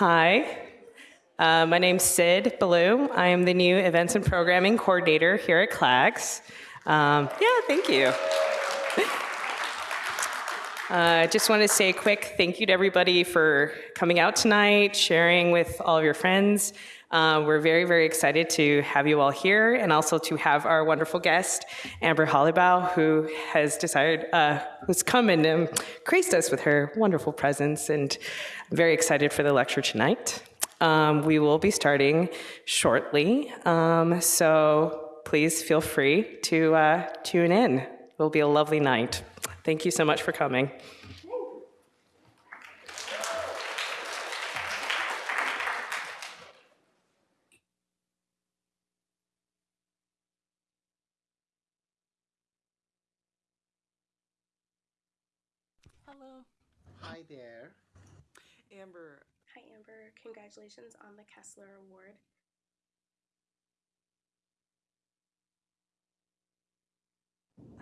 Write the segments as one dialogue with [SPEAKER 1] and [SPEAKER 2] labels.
[SPEAKER 1] Hi, uh, my name's Sid Ballou. I am the new Events and Programming Coordinator here at CLAGS. Um, yeah, thank you. I uh, just want to say a quick thank you to everybody for coming out tonight, sharing with all of your friends. Uh, we're very, very excited to have you all here and also to have our wonderful guest, Amber Hollibaugh, who has decided, uh, who's come and um, graced us with her wonderful presence. And I'm very excited for the lecture tonight. Um, we will be starting shortly, um, so please feel free to uh, tune in. It will be a lovely night. Thank you so much for coming.
[SPEAKER 2] Hello.
[SPEAKER 3] Hi there.
[SPEAKER 2] Amber,
[SPEAKER 4] Hi, Amber. Congratulations on the Kessler Award.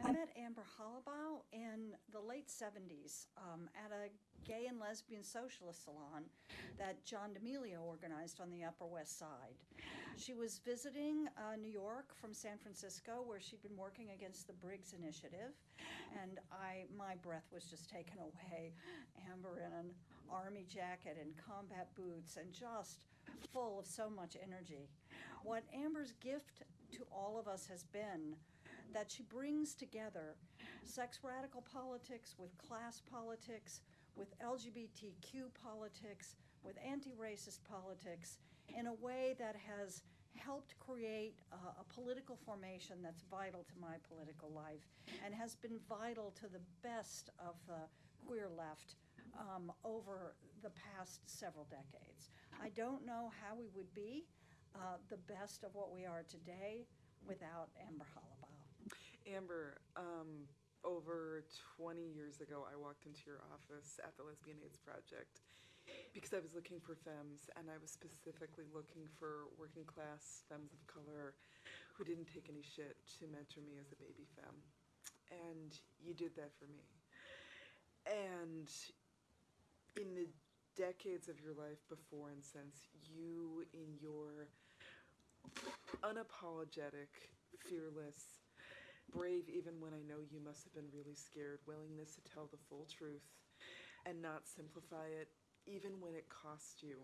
[SPEAKER 5] I met Amber Hollibaugh in the late 70s um, at a gay and lesbian socialist salon that John D'Emilio organized on the Upper West Side. She was visiting uh, New York from San Francisco, where she'd been working against the Briggs Initiative, and I, my breath was just taken away. Amber in an army jacket and combat boots, and just full of so much energy. What Amber's gift to all of us has been that she brings together sex radical politics with class politics, with LGBTQ politics, with anti racist politics in a way that has helped create a political formation that's vital to my political life and has been vital to the best of the queer left um, over the past several decades. I don't know how we would be uh, the best of what we are today without Amber Hollibaugh.
[SPEAKER 2] Amber, um, over 20 years ago, I walked into your office at the Lesbian AIDS Project because I was looking for femmes, and I was specifically looking for working class femmes of color who didn't take any shit to mentor me as a baby femme. And you did that for me. And in the decades of your life before and since, you, in your unapologetic, fearless, brave even when I know you must have been really scared, willingness to tell the full truth and not simplify it, even when it cost you.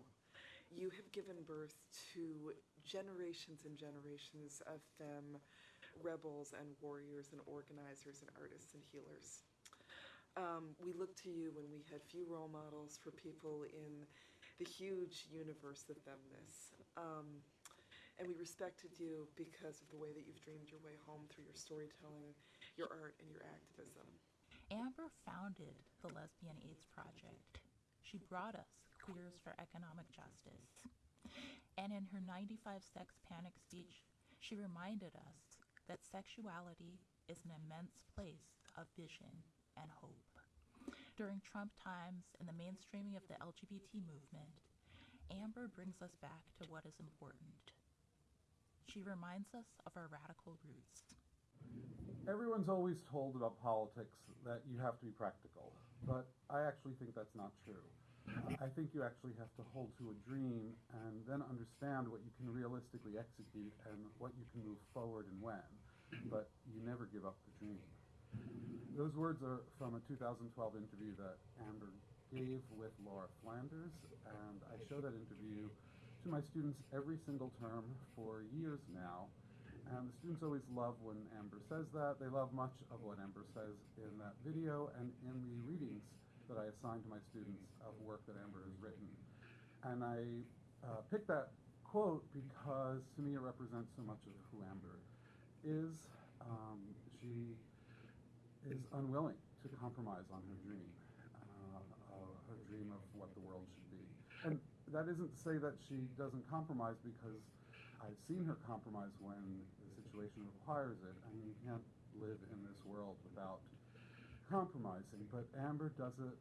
[SPEAKER 2] You have given birth to generations and generations of femme rebels and warriors and organizers and artists and healers. Um, we looked to you when we had few role models for people in the huge universe of femness. Um, and we respected you because of the way that you've dreamed your way home through your storytelling, your art, and your activism.
[SPEAKER 6] Amber founded the Lesbian AIDS Project. She brought us Queers for Economic Justice. And in her 95 Sex Panic speech, she reminded us that sexuality is an immense place of vision and hope. During Trump times and the mainstreaming of the LGBT movement, Amber brings us back to what is important she reminds us of our radical roots.
[SPEAKER 7] Everyone's always told about politics that you have to be practical, but I actually think that's not true. I think you actually have to hold to a dream and then understand what you can realistically execute and what you can move forward and when, but you never give up the dream. Those words are from a 2012 interview that Amber gave with Laura Flanders, and I show that interview to my students every single term for years now. And the students always love when Amber says that. They love much of what Amber says in that video and in the readings that I assign to my students of work that Amber has written. And I uh, picked that quote because to me it represents so much of who Amber is. Um, she is unwilling to compromise on her dream, uh, uh, her dream of what the world should be. And that isn't to say that she doesn't compromise because I've seen her compromise when the situation requires it. I mean, you can't live in this world without compromising, but Amber does it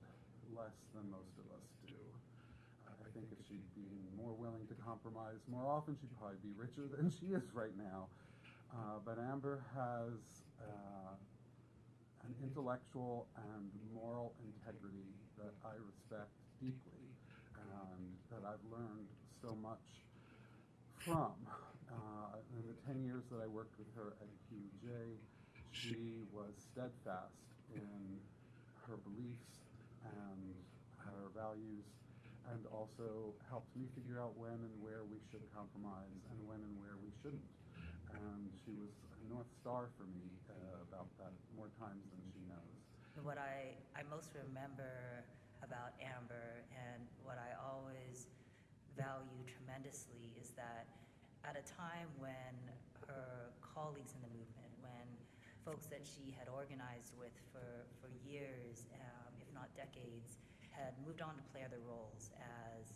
[SPEAKER 7] less than most of us do. I think if she'd be more willing to compromise more often, she'd probably be richer than she is right now. Uh, but Amber has uh, an intellectual and moral integrity that I respect deeply that I've learned so much from. Uh, in the 10 years that I worked with her at QJ, she was steadfast in her beliefs and her values, and also helped me figure out when and where we should compromise and when and where we shouldn't. And she was a North Star for me uh, about that more times than she knows.
[SPEAKER 3] What I, I most remember about Amber and what I always value tremendously is that at a time when her colleagues in the movement, when folks that she had organized with for, for years, um, if not decades, had moved on to play other roles as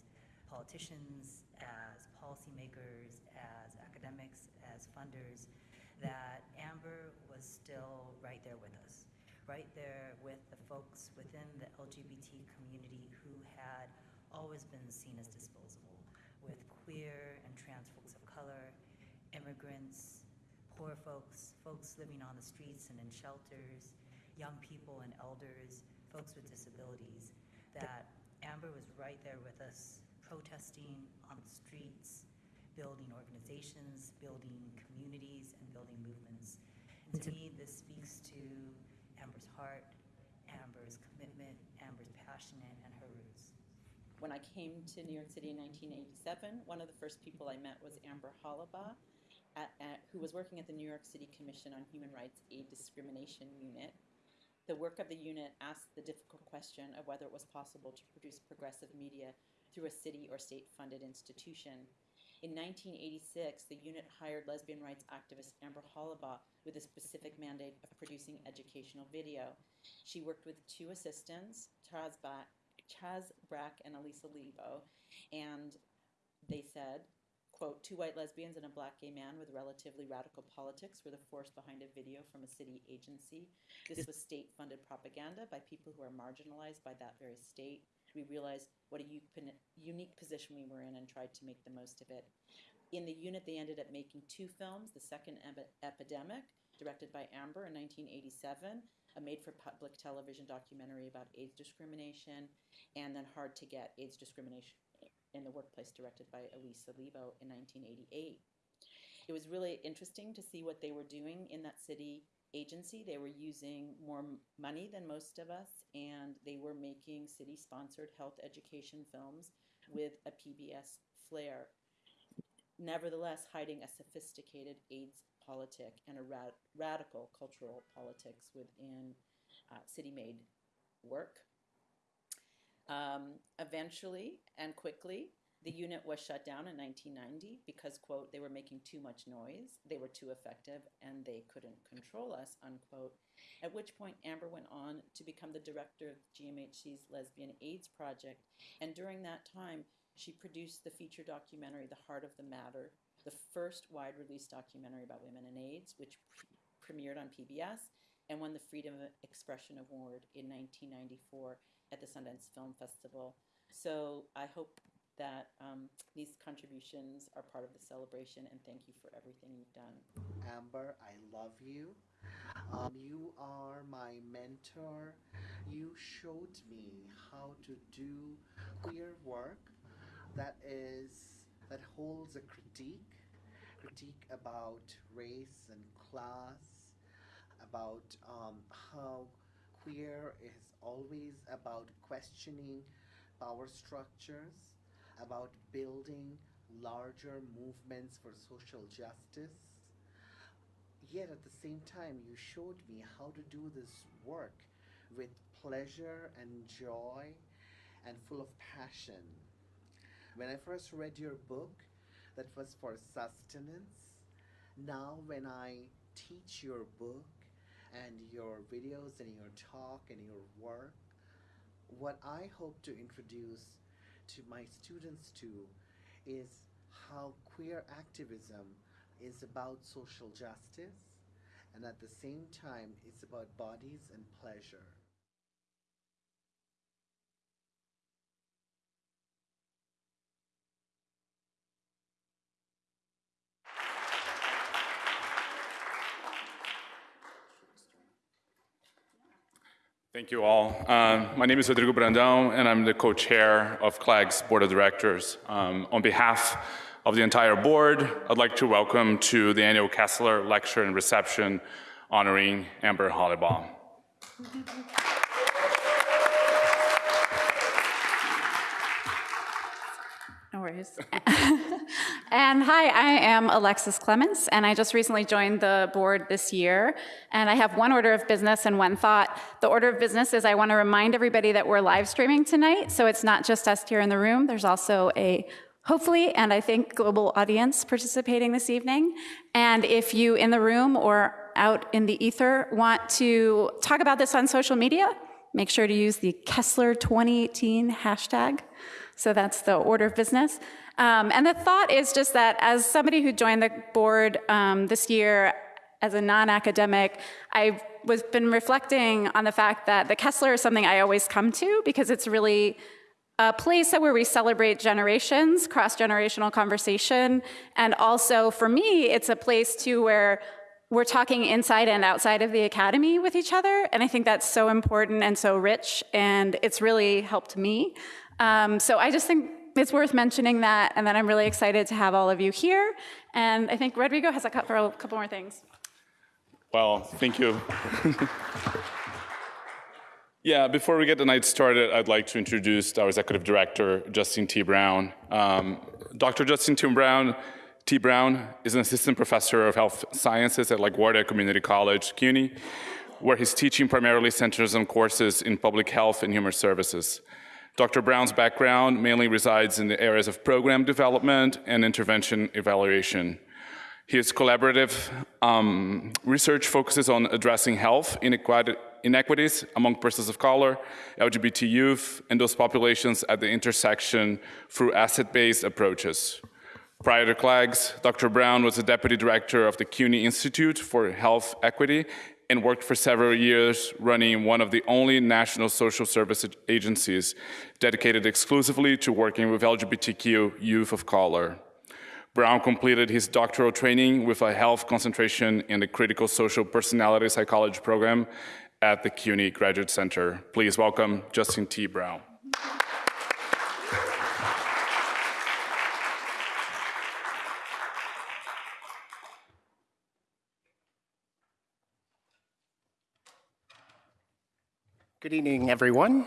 [SPEAKER 3] politicians, as policymakers, as academics, as funders, that Amber was still right there with us, right there with the folks within the LGBT community who had always been seen as disposable, with queer and trans folks of color, immigrants, poor folks, folks living on the streets and in shelters, young people and elders, folks with disabilities, that Amber was right there with us, protesting on the streets, building organizations, building communities, and building movements. And to me, this speaks to Amber's heart, Amber's commitment, Amber's passion, and her roots.
[SPEAKER 8] When I came to New York City in 1987, one of the first people I met was Amber Hollibaugh, who was working at the New York City Commission on Human Rights Aid Discrimination Unit. The work of the unit asked the difficult question of whether it was possible to produce progressive media through a city or state funded institution. In 1986, the unit hired lesbian rights activist Amber Hollibaugh with a specific mandate of producing educational video. She worked with two assistants, Chaz, ba- Chaz Brack and Alisa Lebow, and they said, quote, two white lesbians and a black gay man with relatively radical politics were the force behind a video from a city agency. This was state funded propaganda by people who are marginalized by that very state. We realized what a unique position we were in and tried to make the most of it. In the unit, they ended up making two films The Second Epidemic, directed by Amber in 1987, a made for public television documentary about AIDS discrimination, and then Hard to Get AIDS discrimination in the workplace directed by Alisa Lebow in 1988. It was really interesting to see what they were doing in that city agency. They were using more money than most of us, and they were making city sponsored health education films with a PBS flair. Nevertheless, hiding a sophisticated AIDS politic and a rad- radical cultural politics within uh, city made work. Um, eventually and quickly, the unit was shut down in 1990 because, quote, they were making too much noise, they were too effective, and they couldn't control us, unquote. At which point, Amber went on to become the director of GMHC's Lesbian AIDS Project. And during that time, she produced the feature documentary, The Heart of the Matter, the first wide release documentary about women and AIDS, which pre- premiered on PBS and won the Freedom of Expression Award in 1994 at the Sundance Film Festival. So I hope that um, these contributions are part of the celebration, and thank you for everything you've done.
[SPEAKER 9] Amber, I love you. Um, you are my mentor. You showed me how to do queer work that is that holds a critique, critique about race and class, about um, how queer is always about questioning power structures, about building larger movements for social justice. Yet at the same time, you showed me how to do this work with pleasure and joy and full of passion. When I first read your book, that was for sustenance. Now, when I teach your book, and your videos and your talk and your work. What I hope to introduce to my students to is how queer activism is about social justice and at the same time it's about bodies and pleasure.
[SPEAKER 10] Thank you all. Um, my name is Rodrigo Brandão, and I'm the co-chair of CLAG's Board of Directors. Um, on behalf of the entire board, I'd like to welcome to the annual Kessler Lecture and Reception honoring Amber Hollibaugh.
[SPEAKER 11] No worries. and hi, I am Alexis Clements, and I just recently joined the board this year. And I have one order of business and one thought. The order of business is I want to remind everybody that we're live streaming tonight, so it's not just us here in the room. There's also a hopefully, and I think global audience participating this evening. And if you in the room or out in the ether want to talk about this on social media, make sure to use the Kessler 2018 hashtag. So that's the order of business. Um, and the thought is just that as somebody who joined the board um, this year as a non-academic, I've was been reflecting on the fact that the Kessler is something I always come to because it's really a place where we celebrate generations, cross-generational conversation, and also for me, it's a place too where we're talking inside and outside of the academy with each other, and I think that's so important and so rich, and it's really helped me. Um, so I just think it's worth mentioning that, and then I'm really excited to have all of you here. And I think Rodrigo has a couple, a couple more things.
[SPEAKER 10] Well, thank you. yeah, before we get the night started, I'd like to introduce our executive director, Justin T. Brown. Um, Dr. Justin T. Brown, T. Brown is an assistant professor of health sciences at LaGuardia Community College, CUNY, where his teaching primarily centers on courses in public health and human services. Dr. Brown's background mainly resides in the areas of program development and intervention evaluation. His collaborative um, research focuses on addressing health inequities among persons of color, LGBT youth, and those populations at the intersection through asset-based approaches. Prior to CLAGS, Dr. Brown was the deputy director of the CUNY Institute for Health Equity and worked for several years running one of the only national social service agencies dedicated exclusively to working with LGBTQ youth of color. Brown completed his doctoral training with a health concentration in the critical social personality psychology program at the CUNY Graduate Center. Please welcome Justin T. Brown.
[SPEAKER 12] Good evening, everyone.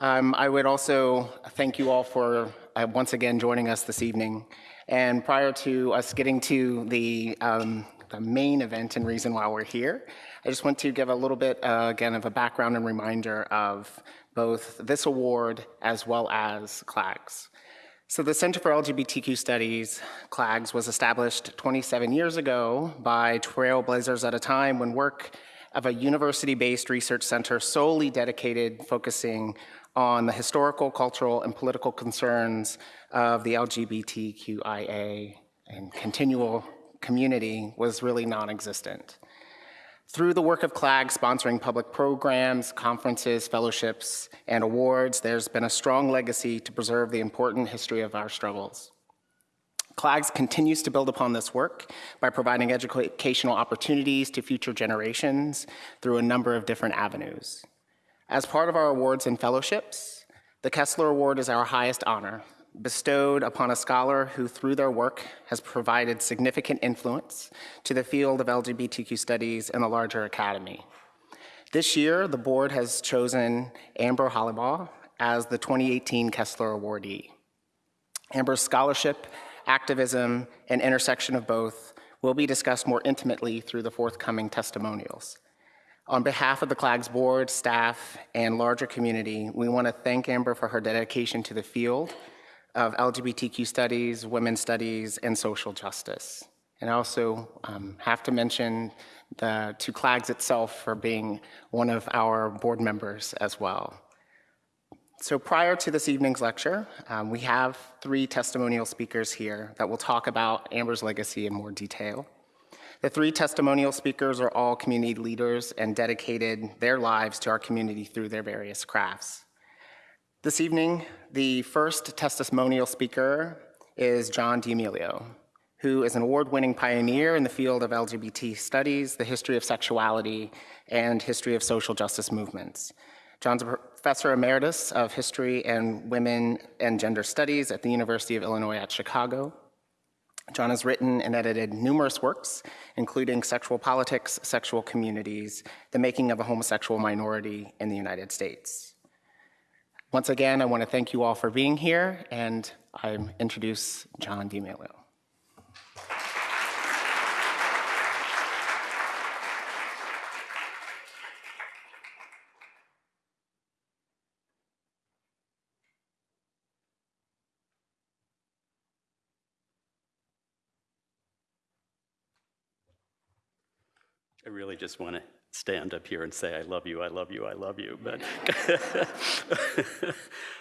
[SPEAKER 12] Um, I would also thank you all for uh, once again joining us this evening. And prior to us getting to the, um, the, main event and reason why we're here, I just want to give a little bit, uh, again, of a background and reminder of both this award as well as CLAGS. So the Center for LGBTQ Studies, CLAGS, was established 27 years ago by trailblazers at a time when work of a university-based research center solely dedicated focusing on the historical, cultural, and political concerns of the LGBTQIA and continual community was really non-existent. Through the work of CLAG sponsoring public programs, conferences, fellowships, and awards, there's been a strong legacy to preserve the important history of our struggles. CLAGS continues to build upon this work by providing educational opportunities to future generations through a number of different avenues. As part of our awards and fellowships, the Kessler Award is our highest honor, bestowed upon a scholar who, through their work, has provided significant influence to the field of LGBTQ studies and the larger academy. This year, the board has chosen Amber Hollibaugh as the 2018 Kessler Awardee. Amber's scholarship activism, and intersection of both will be discussed more intimately through the forthcoming testimonials. On behalf of the CLAGS board, staff, and larger community, we want to thank Amber for her dedication to the field of LGBTQ studies, women's studies, and social justice. And I also um, have to mention the, to CLAGS itself for being one of our board members as well. So prior to this evening's lecture, um, we have three testimonial speakers here that will talk about Amber's legacy in more detail. The three testimonial speakers are all community leaders and dedicated their lives to our community through their various crafts. This evening, the first testimonial speaker is John D'Emilio, who is an award-winning pioneer in the field of LGBT studies, the history of sexuality, and history of social justice movements. John's a professor emeritus of history and women and gender studies at the University of Illinois at Chicago. John has written and edited numerous works, including Sexual Politics, Sexual Communities, The Making of a Homosexual Minority in the United States. Once again, I want to thank you all for being here, and I introduce John D'Emilio.
[SPEAKER 13] I really just want to stand up here and say, I love you, I love you, I love you. But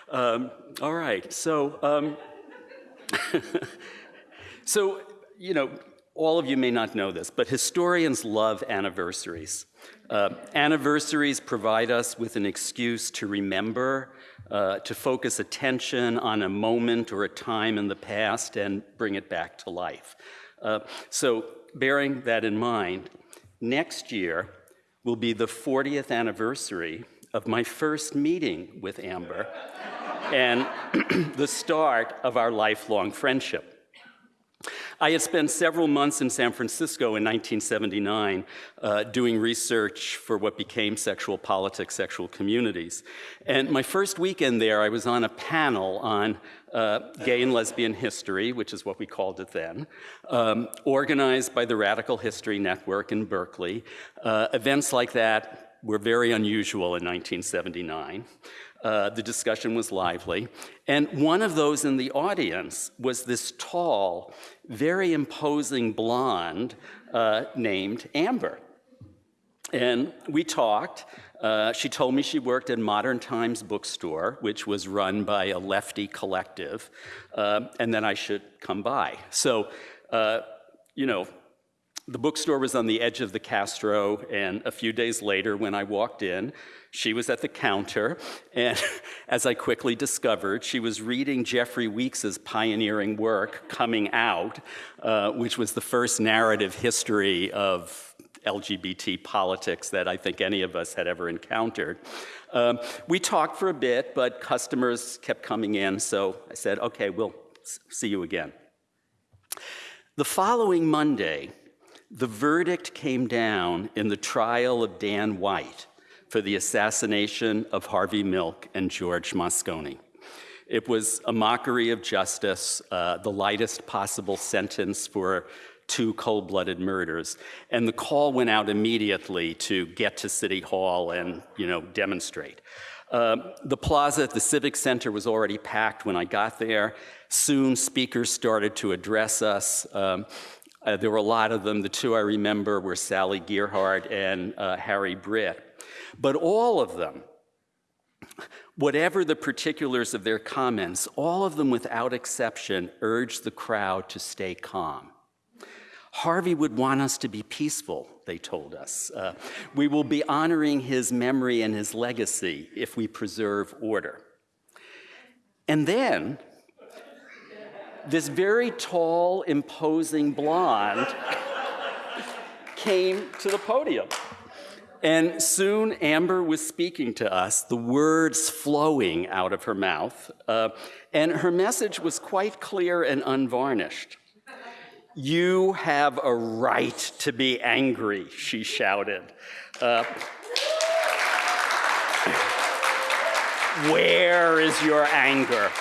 [SPEAKER 13] um, all right, so um, so you know, all of you may not know this, but historians love anniversaries. Uh, anniversaries provide us with an excuse to remember, uh, to focus attention on a moment or a time in the past and bring it back to life. Uh, so, bearing that in mind, next year will be the 40th anniversary of my first meeting with Amber and the start of our lifelong friendship. I had spent several months in San Francisco in 1979 uh, doing research for what became sexual politics, sexual communities. And my first weekend there, I was on a panel on uh, gay and lesbian history, which is what we called it then, um, organized by the Radical History Network in Berkeley. Uh, events like that were very unusual in 1979. Uh, the discussion was lively. And one of those in the audience was this tall, very imposing blonde uh, named Amber. And we talked. Uh, she told me she worked at Modern Times Bookstore, which was run by a lefty collective, uh, and then I should come by. So, uh, you know, the bookstore was on the edge of the Castro, and a few days later, when I walked in, she was at the counter, and as I quickly discovered, she was reading Jeffrey Weeks's pioneering work, Coming Out, uh, which was the first narrative history of LGBT politics that I think any of us had ever encountered. Um, we talked for a bit, but customers kept coming in, so I said, okay, we'll see you again. The following Monday, the verdict came down in the trial of Dan White for the assassination of Harvey Milk and George Moscone. It was a mockery of justice, uh, the lightest possible sentence for two cold blooded murders. And the call went out immediately to get to City Hall and you know, demonstrate. Uh, the plaza at the Civic Center was already packed when I got there. Soon, speakers started to address us. Um, uh, there were a lot of them. The two I remember were Sally Gearhart and uh, Harry Britt. But all of them, whatever the particulars of their comments, all of them without exception urged the crowd to stay calm. Harvey would want us to be peaceful, they told us. Uh, we will be honoring his memory and his legacy if we preserve order. And then this very tall, imposing blonde came to the podium. And soon Amber was speaking to us, the words flowing out of her mouth. Uh, and her message was quite clear and unvarnished. You have a right to be angry, she shouted. Uh, where is your anger?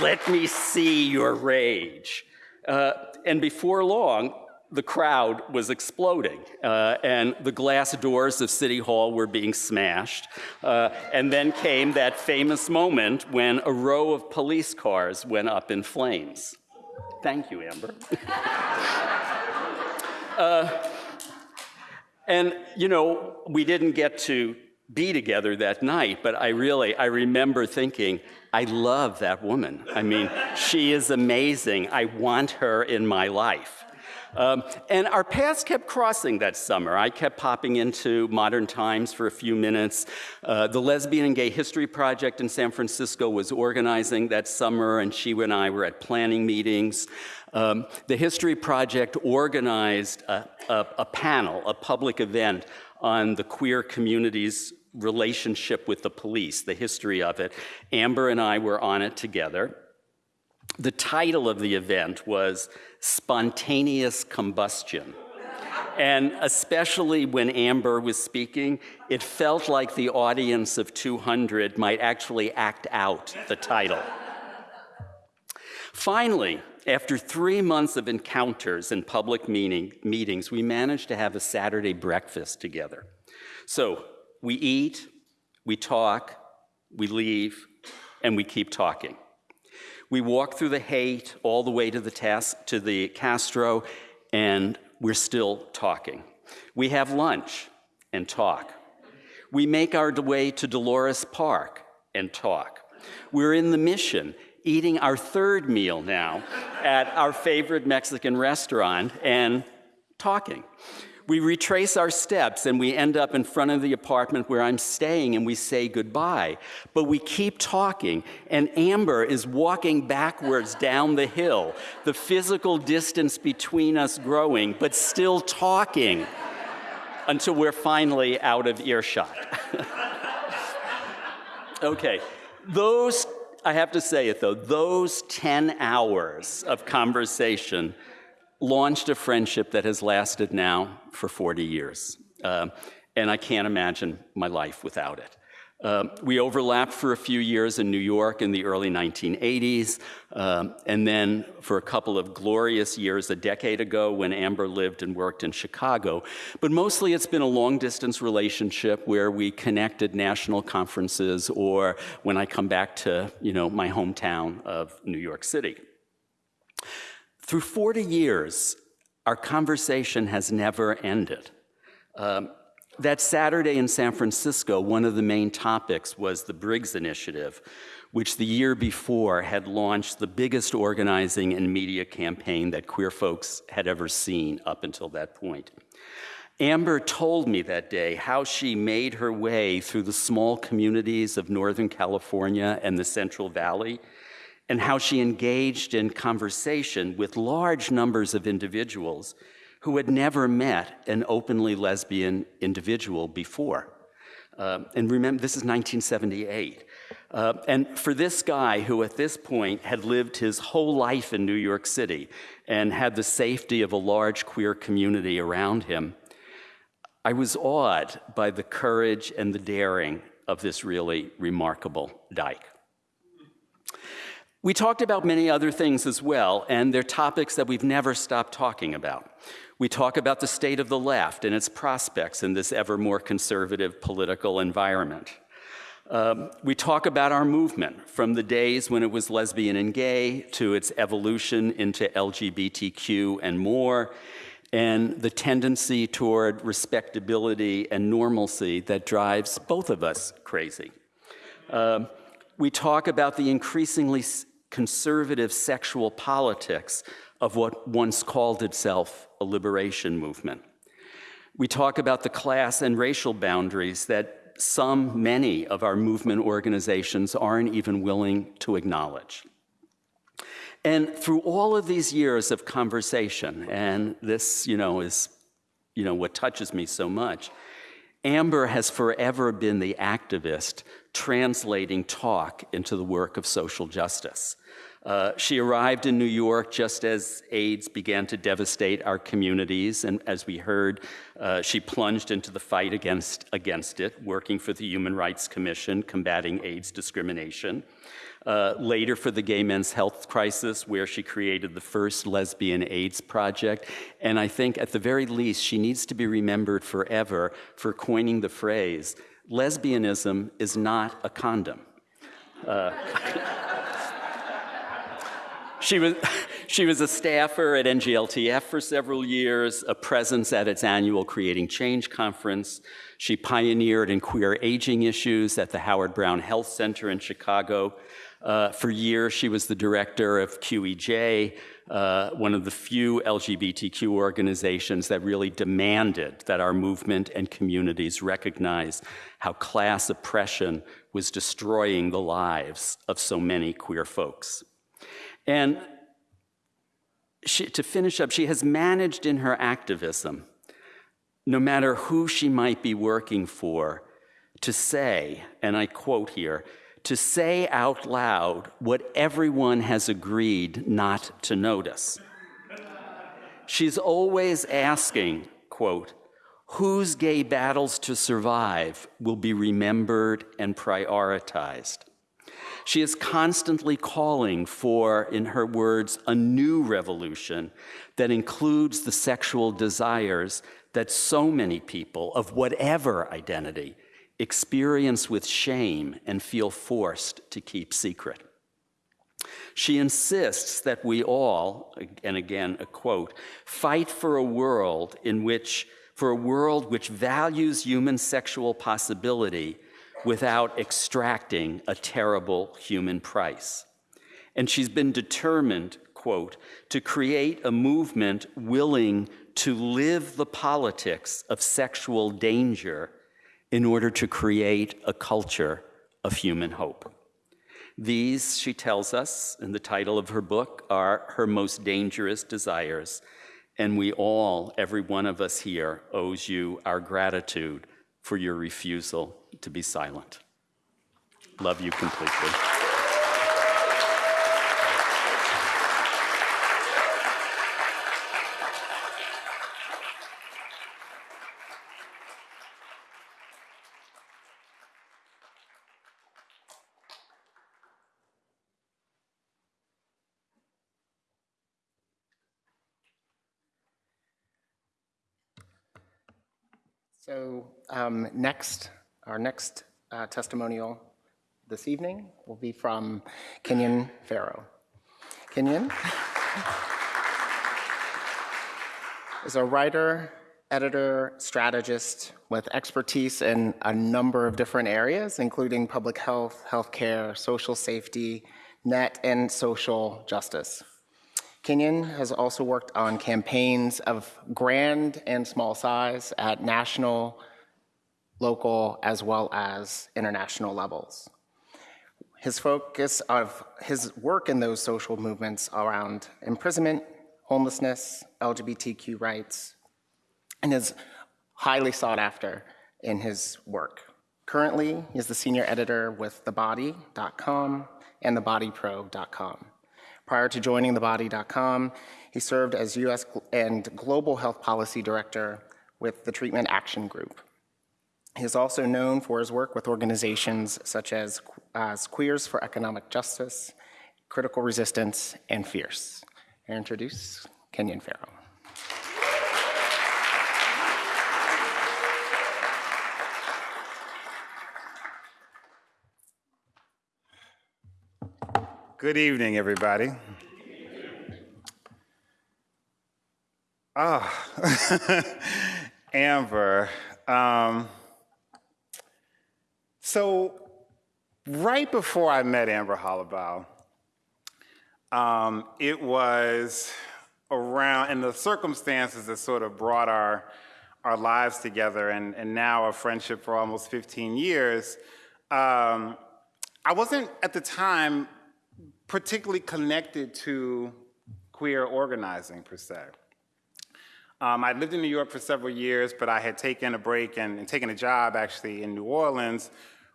[SPEAKER 13] Let me see your rage. Uh, and before long, the crowd was exploding, uh, and the glass doors of City Hall were being smashed. Uh, and then came that famous moment when a row of police cars went up in flames. Thank you, Amber. uh, and, you know, we didn't get to be together that night, but I really, I remember thinking, I love that woman. I mean, she is amazing. I want her in my life. Um, and our paths kept crossing that summer. I kept popping into Modern Times for a few minutes. Uh, the Lesbian and Gay History Project in San Francisco was organizing that summer, and she and I were at planning meetings. Um, the History Project organized a, a, a panel, a public event on the queer community's relationship with the police, the history of it. Amber and I were on it together. The title of the event was Spontaneous Combustion. And especially when Amber was speaking, it felt like the audience of 200 might actually act out the title. Finally, after three months of encounters and public meeting, meetings, we managed to have a Saturday breakfast together. So we eat, we talk, we leave, and we keep talking. We walk through the Haight all the way to the, tas- to the Castro, and we're still talking. We have lunch and talk. We make our way to Dolores Park and talk. We're in the mission eating our third meal now at our favorite Mexican restaurant and talking. We retrace our steps and we end up in front of the apartment where I'm staying and we say goodbye. But we keep talking, and Amber is walking backwards down the hill, the physical distance between us growing, but still talking until we're finally out of earshot. okay, those I have to say it though, those 10 hours of conversation launched a friendship that has lasted now for 40 years. Uh, and I can't imagine my life without it. Uh, we overlapped for a few years in New York in the early 1980s, um, and then for a couple of glorious years a decade ago when Amber lived and worked in Chicago. But mostly it's been a long distance relationship where we connected national conferences or when I come back to you know, my hometown of New York City. Through 40 years, our conversation has never ended. Um, that Saturday in San Francisco, one of the main topics was the Briggs Initiative, which the year before had launched the biggest organizing and media campaign that queer folks had ever seen up until that point. Amber told me that day how she made her way through the small communities of Northern California and the Central Valley, and how she engaged in conversation with large numbers of individuals who had never met an openly lesbian individual before. Uh, and remember, this is 1978. Uh, and for this guy who at this point had lived his whole life in New York City and had the safety of a large queer community around him, I was awed by the courage and the daring of this really remarkable dyke. We talked about many other things as well, and they're topics that we've never stopped talking about. We talk about the state of the left and its prospects in this ever more conservative political environment. Um, we talk about our movement from the days when it was lesbian and gay to its evolution into LGBTQ and more, and the tendency toward respectability and normalcy that drives both of us crazy. Um, we talk about the increasingly conservative sexual politics of what once called itself a liberation movement. We talk about the class and racial boundaries that some, many of our movement organizations aren't even willing to acknowledge. And through all of these years of conversation, and this, you know, is, you know, what touches me so much, Amber has forever been the activist translating talk into the work of social justice. Uh, she arrived in New York just as AIDS began to devastate our communities, and as we heard, uh, she plunged into the fight against, against it, working for the Human Rights Commission, combating AIDS discrimination. Uh, later for the Gay Men's Health Crisis, where she created the first lesbian AIDS project. And I think at the very least, she needs to be remembered forever for coining the phrase lesbianism is not a condom. Uh, she was, she was a staffer at NGLTF for several years, a presence at its annual Creating Change conference. She pioneered in queer aging issues at the Howard Brown Health Center in Chicago. Uh, for years, she was the director of QEJ, uh, one of the few LGBTQ organizations that really demanded that our movement and communities recognize how class oppression was destroying the lives of so many queer folks. And she, to finish up, she has managed in her activism, no matter who she might be working for, to say, and I quote here, to say out loud what everyone has agreed not to notice. She's always asking, quote, whose gay battles to survive will be remembered and prioritized. She is constantly calling for, in her words, a new revolution that includes the sexual desires that so many people of whatever identity experience with shame and feel forced to keep secret. She insists that we all, and again a quote, fight for a world in which, for a world which values human sexual possibility without extracting a terrible human price. And she's been determined, quote, to create a movement willing to live the politics of sexual danger in order to create a culture of human hope. These, she tells us in the title of her book, are her most dangerous desires. And we all, every one of us here, owes you our gratitude for your refusal to be silent. Love you completely.
[SPEAKER 12] So um, next, our next uh, testimonial this evening will be from Kenyon Farrow. Kenyon is a writer, editor, strategist with expertise in a number of different areas, including public health, healthcare, social safety, net, and social justice. Kenyon has also worked on campaigns of grand and small size at national, local, as well as international levels. His focus of his work in those social movements around imprisonment, homelessness, LGBTQ rights, and is highly sought after in his work. Currently, he is the senior editor with TheBody.com and TheBodyPro.com. Prior to joining TheBody.com, he served as US and Global Health Policy Director with the Treatment Action Group. He is also known for his work with organizations such as, as Queers for Economic Justice, Critical Resistance, and Fierce. I introduce Kenyon Farrow.
[SPEAKER 14] Good evening, everybody. Ah, oh. Amber. Um, so, right before I met Amber Hollibaugh, um, it was around, and the circumstances that sort of brought our, our lives together, and, and now a friendship for almost 15 years. Um, I wasn't at the time particularly connected to queer organizing per se. Um, I lived in New York for several years, but I had taken a break and, and taken a job actually in New Orleans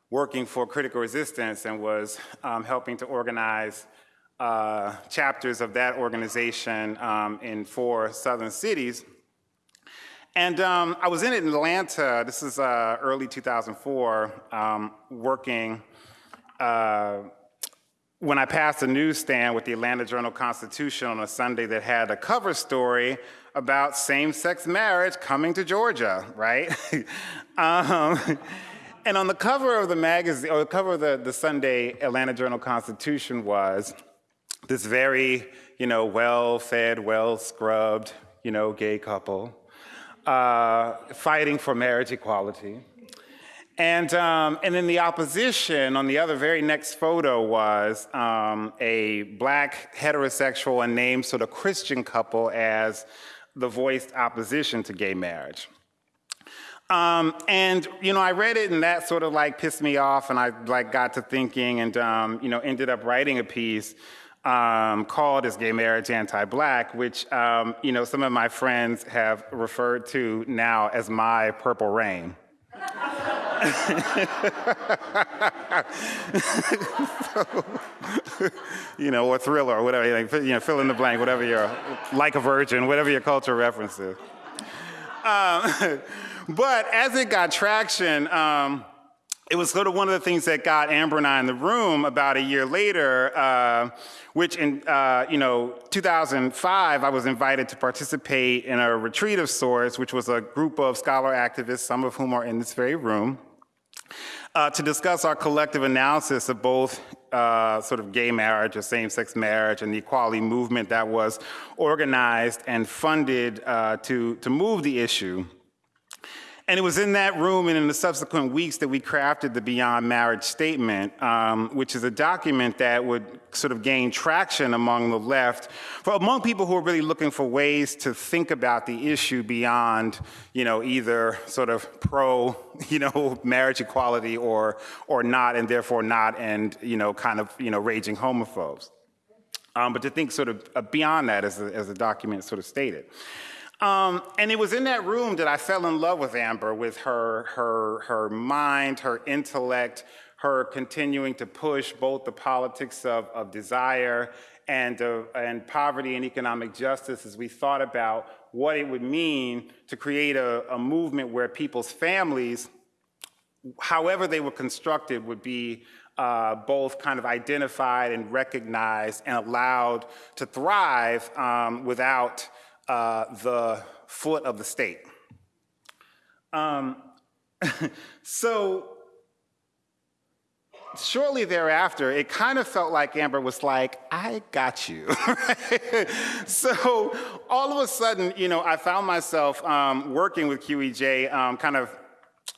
[SPEAKER 14] working for Critical Resistance and was um, helping to organize uh, chapters of that organization um, in four southern cities. And um, I was in Atlanta, this is uh, early 2004, um, working uh, when I passed a newsstand with the Atlanta Journal Constitution on a Sunday that had a cover story about same-sex marriage coming to Georgia, right? um, and on the cover of the magazine, or the cover of the, the Sunday Atlanta Journal Constitution was this very, you know, well-fed, well-scrubbed, you know, gay couple uh, fighting for marriage equality. And, um, and then the opposition on the other very next photo was um, a black heterosexual and named sort of Christian couple as the voiced opposition to gay marriage. Um, and you know, I read it and that sort of like pissed me off, and I like got to thinking, and um, you know, ended up writing a piece um, called "Is Gay Marriage Anti-Black," which um, you know some of my friends have referred to now as my Purple Rain. So, you know, or thriller or whatever, you know, fill in the blank, whatever your, like a virgin, whatever your culture reference is. Um, but as it got traction, um, it was sort of one of the things that got Amber and I in the room about a year later, uh, which in uh, you know 2005 I was invited to participate in a retreat of sorts, which was a group of scholar activists, some of whom are in this very room, uh, to discuss our collective analysis of both uh, sort of gay marriage or same-sex marriage and the equality movement that was organized and funded uh, to to move the issue. And it was in that room and in the subsequent weeks that we crafted the Beyond Marriage Statement, um, which is a document that would sort of gain traction among the left, for among people who are really looking for ways to think about the issue beyond, you know, either sort of pro, you know, marriage equality or or not, and therefore not, and you know, kind of, you know, raging homophobes. Um, but to think sort of uh, beyond that, as the, as the document sort of stated. Um, and it was in that room that I fell in love with Amber, with her, her, her mind, her intellect, her continuing to push both the politics of, of desire and, uh, and poverty and economic justice as we thought about what it would mean to create a, a movement where people's families, however they were constructed, would be uh, both kind of identified and recognized and allowed to thrive um, without uh, the foot of the state. Um, so shortly thereafter, it kind of felt like Amber was like, I got you. so all of a sudden, you know, I found myself um, working with QEJ um, kind of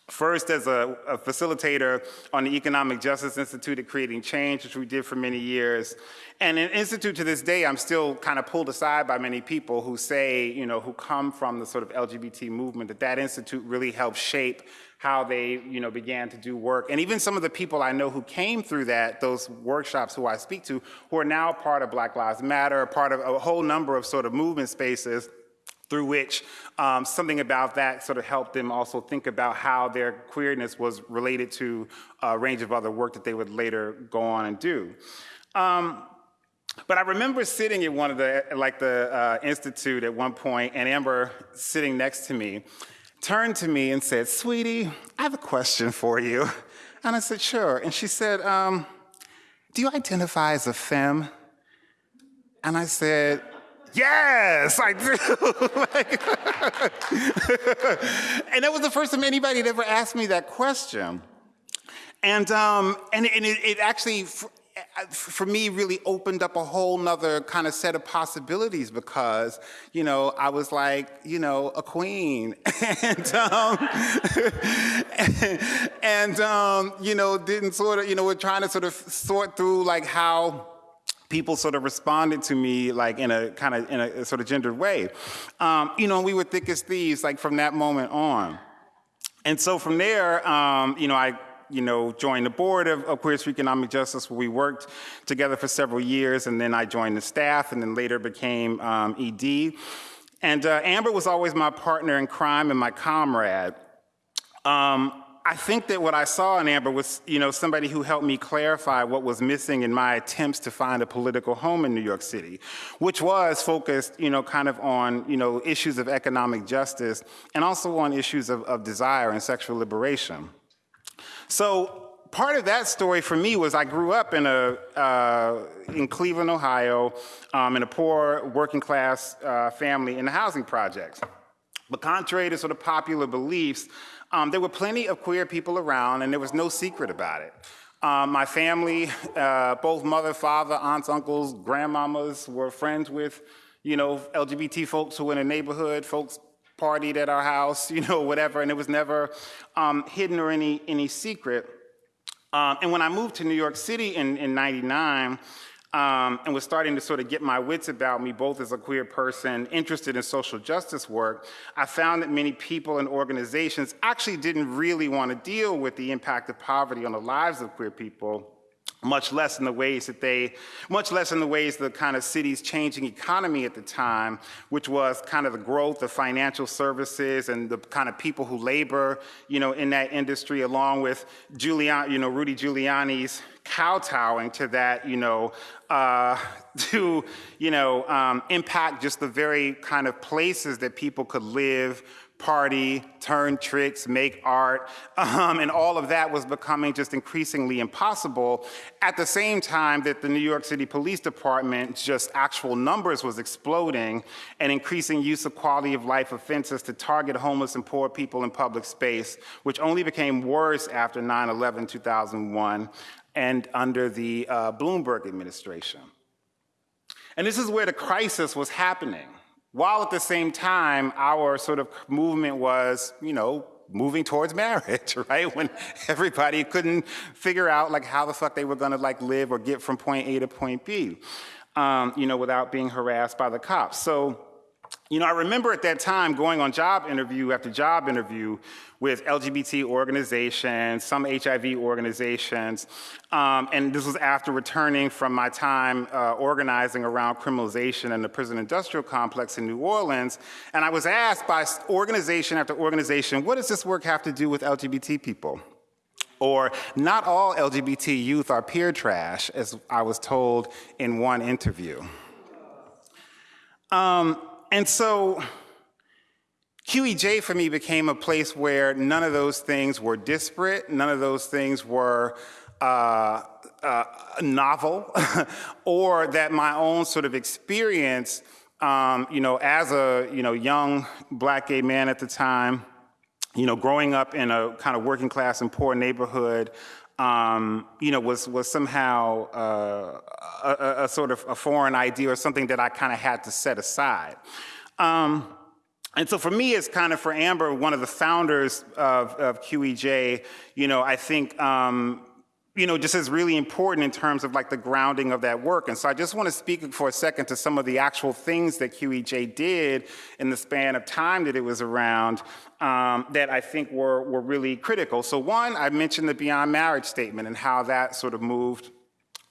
[SPEAKER 14] First, as a, a, facilitator on the Economic Justice Institute at Creating Change, which we did for many years. And an Institute to this day, I'm still kind of pulled aside by many people who say, you know, who come from the sort of LGBT movement, that that institute really helped shape how they, you know, began to do work. And even some of the people I know who came through that, those workshops who I speak to, who are now part of Black Lives Matter, part of a whole number of sort of movement spaces, through which um, something about that sort of helped them also think about how their queerness was related to a range of other work that they would later go on and do. Um, but I remember sitting at one of the, like the uh, institute at one point, and Amber sitting next to me, turned to me and said, "Sweetie, I have a question for you." And I said, "Sure." And she said, um, "Do you identify as a femme?" And I said, Yes, I do. and that was the first time anybody had ever asked me that question. And, um, and, and it, it actually, for, for me, really opened up a whole nother kind of set of possibilities because, you know, I was like, you know, a queen. and, um, and, and um, you know, didn't sort of, you know, we're trying to sort of sort through like how, people sort of responded to me like in a kind of in a sort of gendered way. Um, you know, we were thick as thieves like from that moment on. And so from there, um, you know, I you know, joined the board of, of, Queers for Economic Justice where we worked together for several years and then I joined the staff and then later became um, ED. And uh, Amber was always my partner in crime and my comrade. Um, I think that what I saw in Amber was, you know, somebody who helped me clarify what was missing in my attempts to find a political home in New York City, which was focused, you know, kind of on, you know, issues of economic justice and also on issues of, of desire and sexual liberation. So part of that story for me was I grew up in a uh, in Cleveland, Ohio, um, in a poor working class uh, family in the housing projects. But contrary to sort of popular beliefs, um, there were plenty of queer people around, and there was no secret about it. Um, my family, uh, both mother, father, aunts, uncles, grandmamas were friends with, you know, LGBT folks who were in the neighborhood, folks partied at our house, you know, whatever, and it was never um, hidden or any, any secret. Um, and when I moved to New York City in, in 99, um, and was starting to sort of get my wits about me, both as a queer person interested in social justice work, I found that many people and organizations actually didn't really want to deal with the impact of poverty on the lives of queer people much less in the ways that they, much less in the ways the kind of city's changing economy at the time, which was kind of the growth of financial services and the kind of people who labor, you know, in that industry, along with Giuliani, you know, Rudy Giuliani's kowtowing to that, you know, uh, to, you know, um, impact just the very kind of places that people could live, party, turn tricks, make art, um, and all of that was becoming just increasingly impossible. At the same time that the New York City Police Department, just actual numbers was exploding and increasing use of quality of life offenses to target homeless and poor people in public space, which only became worse after 9-11, 2001, and under the uh, Bloomberg administration. And this is where the crisis was happening. While at the same time, our sort of movement was, you know, moving towards marriage, right? When everybody couldn't figure out like how the fuck they were gonna like live or get from point A to point B, um, you know, without being harassed by the cops. So you know, I remember at that time going on job interview after job interview with LGBT organizations, some HIV organizations, um, and this was after returning from my time uh, organizing around criminalization in the prison industrial complex in New Orleans, and I was asked by organization after organization, what does this work have to do with LGBT people? Or not all LGBT youth are peer trash, as I was told in one interview. Um, and so QEJ for me became a place where none of those things were disparate, none of those things were uh, uh, novel, or that my own sort of experience, um, you know, as a you know young black gay man at the time, you know, growing up in a kind of working class and poor neighborhood, um, you know, was was somehow uh, a, a, sort of a foreign idea or something that I kind of had to set aside. Um, and so for me, it's kind of for Amber, one of the founders of, of QEJ, you know, I think, um, you know, just is really important in terms of like the grounding of that work. And so I just want to speak for a second to some of the actual things that QEJ did in the span of time that it was around um, that I think were, were really critical. So one, I mentioned the Beyond Marriage Statement and how that sort of moved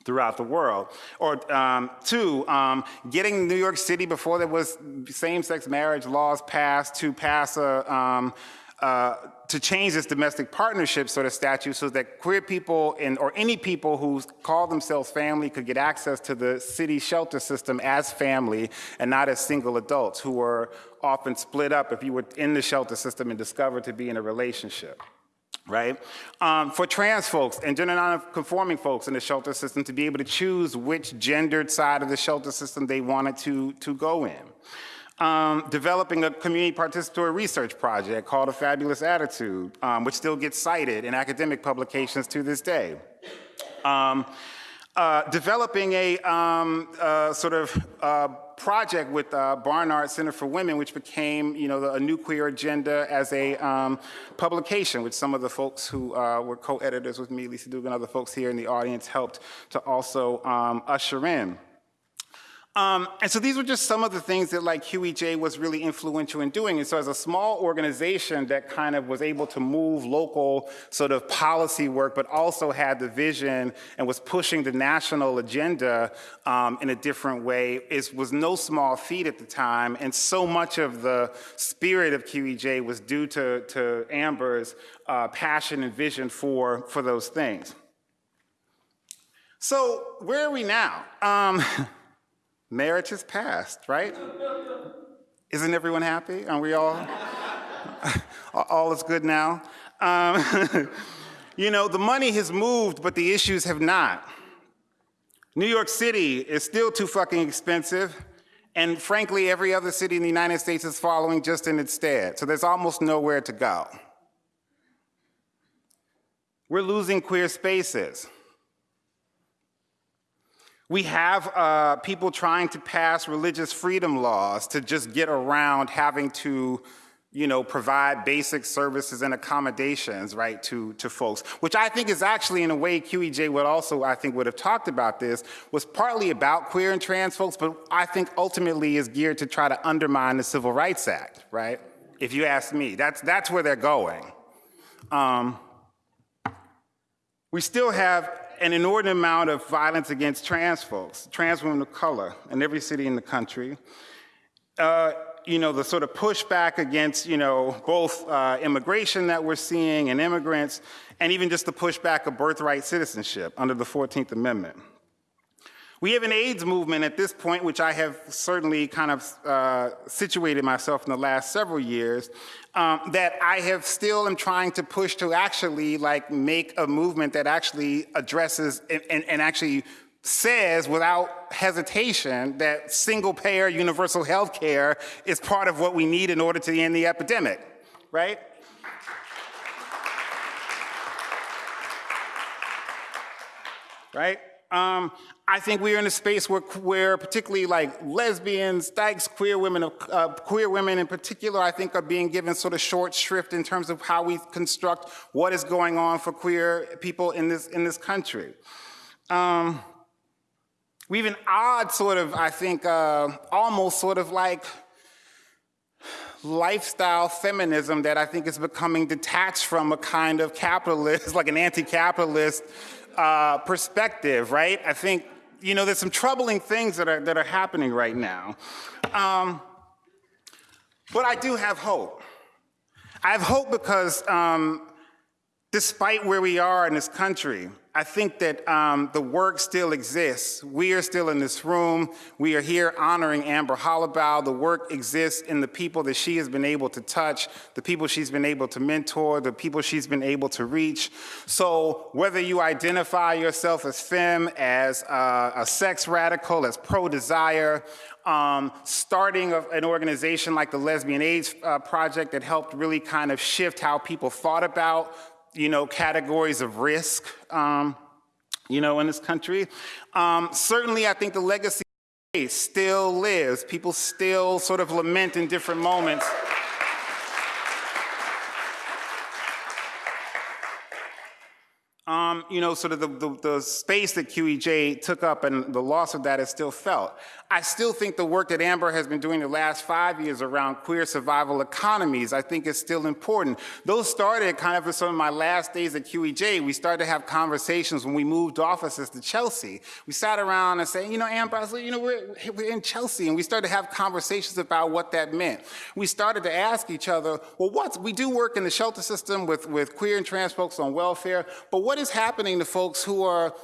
[SPEAKER 14] throughout the world. Or um, two, um, getting New York City before there was same-sex marriage laws passed to pass a, um, uh, to change this domestic partnership sort of statute so that queer people and, or any people who call themselves family could get access to the city shelter system as family and not as single adults who were often split up if you were in the shelter system and discovered to be in a relationship right? Um, for trans folks and gender non-conforming folks in the shelter system to be able to choose which gendered side of the shelter system they wanted to, to go in um, developing a community participatory research project called A Fabulous Attitude, um, which still gets cited in academic publications to this day. Um, uh, developing a um, uh, sort of uh, project with uh, Barnard Center for Women, which became, you know, the, a new queer agenda as a um, publication, which some of the folks who uh, were co-editors with me, Lisa Duggan, other folks here in the audience helped to also um, usher in. Um, and so these were just some of the things that like QEJ was really influential in doing. And so as a small organization that kind of was able to move local sort of policy work, but also had the vision and was pushing the national agenda um, in a different way, is, was no small feat at the time. And so much of the spirit of QEJ was due to, to Amber's uh, passion and vision for, for those things. So where are we now? Um, Marriage is passed, right? Isn't everyone happy? Aren't we all? all is good now? Um, you know, the money has moved, but the issues have not. New York City is still too fucking expensive, and frankly, every other city in the United States is following just in its stead, so there's almost nowhere to go. We're losing queer spaces. We have uh, people trying to pass religious freedom laws to just get around having to, you know, provide basic services and accommodations, right, to, to folks, which I think is actually, in a way, QEJ would also, I think, would have talked about this, was partly about queer and trans folks, but I think ultimately is geared to try to undermine the Civil Rights Act, right? If you ask me, that's, that's where they're going. Um, we still have an inordinate amount of violence against trans folks, trans women of color in every city in the country. Uh, you know, the sort of pushback against, you know, both uh, immigration that we're seeing and immigrants, and even just the pushback of birthright citizenship under the 14th Amendment. We have an AIDS movement at this point, which I have certainly kind of uh, situated myself in the last several years, um, that I have still am trying to push to actually like make a movement that actually addresses and, and, and actually says without hesitation that single payer universal health care is part of what we need in order to end the epidemic, right? Right? Um, I think we're in a space where, where particularly like lesbians, dykes, queer women, uh, queer women in particular, I think are being given sort of short shrift in terms of how we construct what is going on for queer people in this, in this country. Um, we have an odd sort of, I think, uh, almost sort of like lifestyle feminism that I think is becoming detached from a kind of capitalist, like an anti-capitalist uh, perspective, right? I think, you know, there's some troubling things that are, that are happening right now. Um, but I do have hope. I have hope because um, despite where we are in this country, I think that um, the work still exists. We are still in this room. We are here honoring Amber Hollibaugh. The work exists in the people that she has been able to touch, the people she's been able to mentor, the people she's been able to reach. So whether you identify yourself as femme, as a sex radical, as pro-desire, um, starting an organization like the Lesbian AIDS uh, Project that helped really kind of shift how people thought about you know, categories of risk, um, you know, in this country. Um, certainly, I think the legacy still lives. People still sort of lament in different moments. Um, you know, sort of the, the, the, space that QEJ took up and the loss of that is still felt. I still think the work that Amber has been doing the last five years around queer survival economies, I think is still important. Those started kind of in some of my last days at QEJ. We started to have conversations when we moved offices to Chelsea. We sat around and said, you know, Amber, I said, you know, we're, we're in Chelsea, and we started to have conversations about what that meant. We started to ask each other, well, what's, we do work in the shelter system with, with queer and trans folks on welfare, but what is happening to folks who are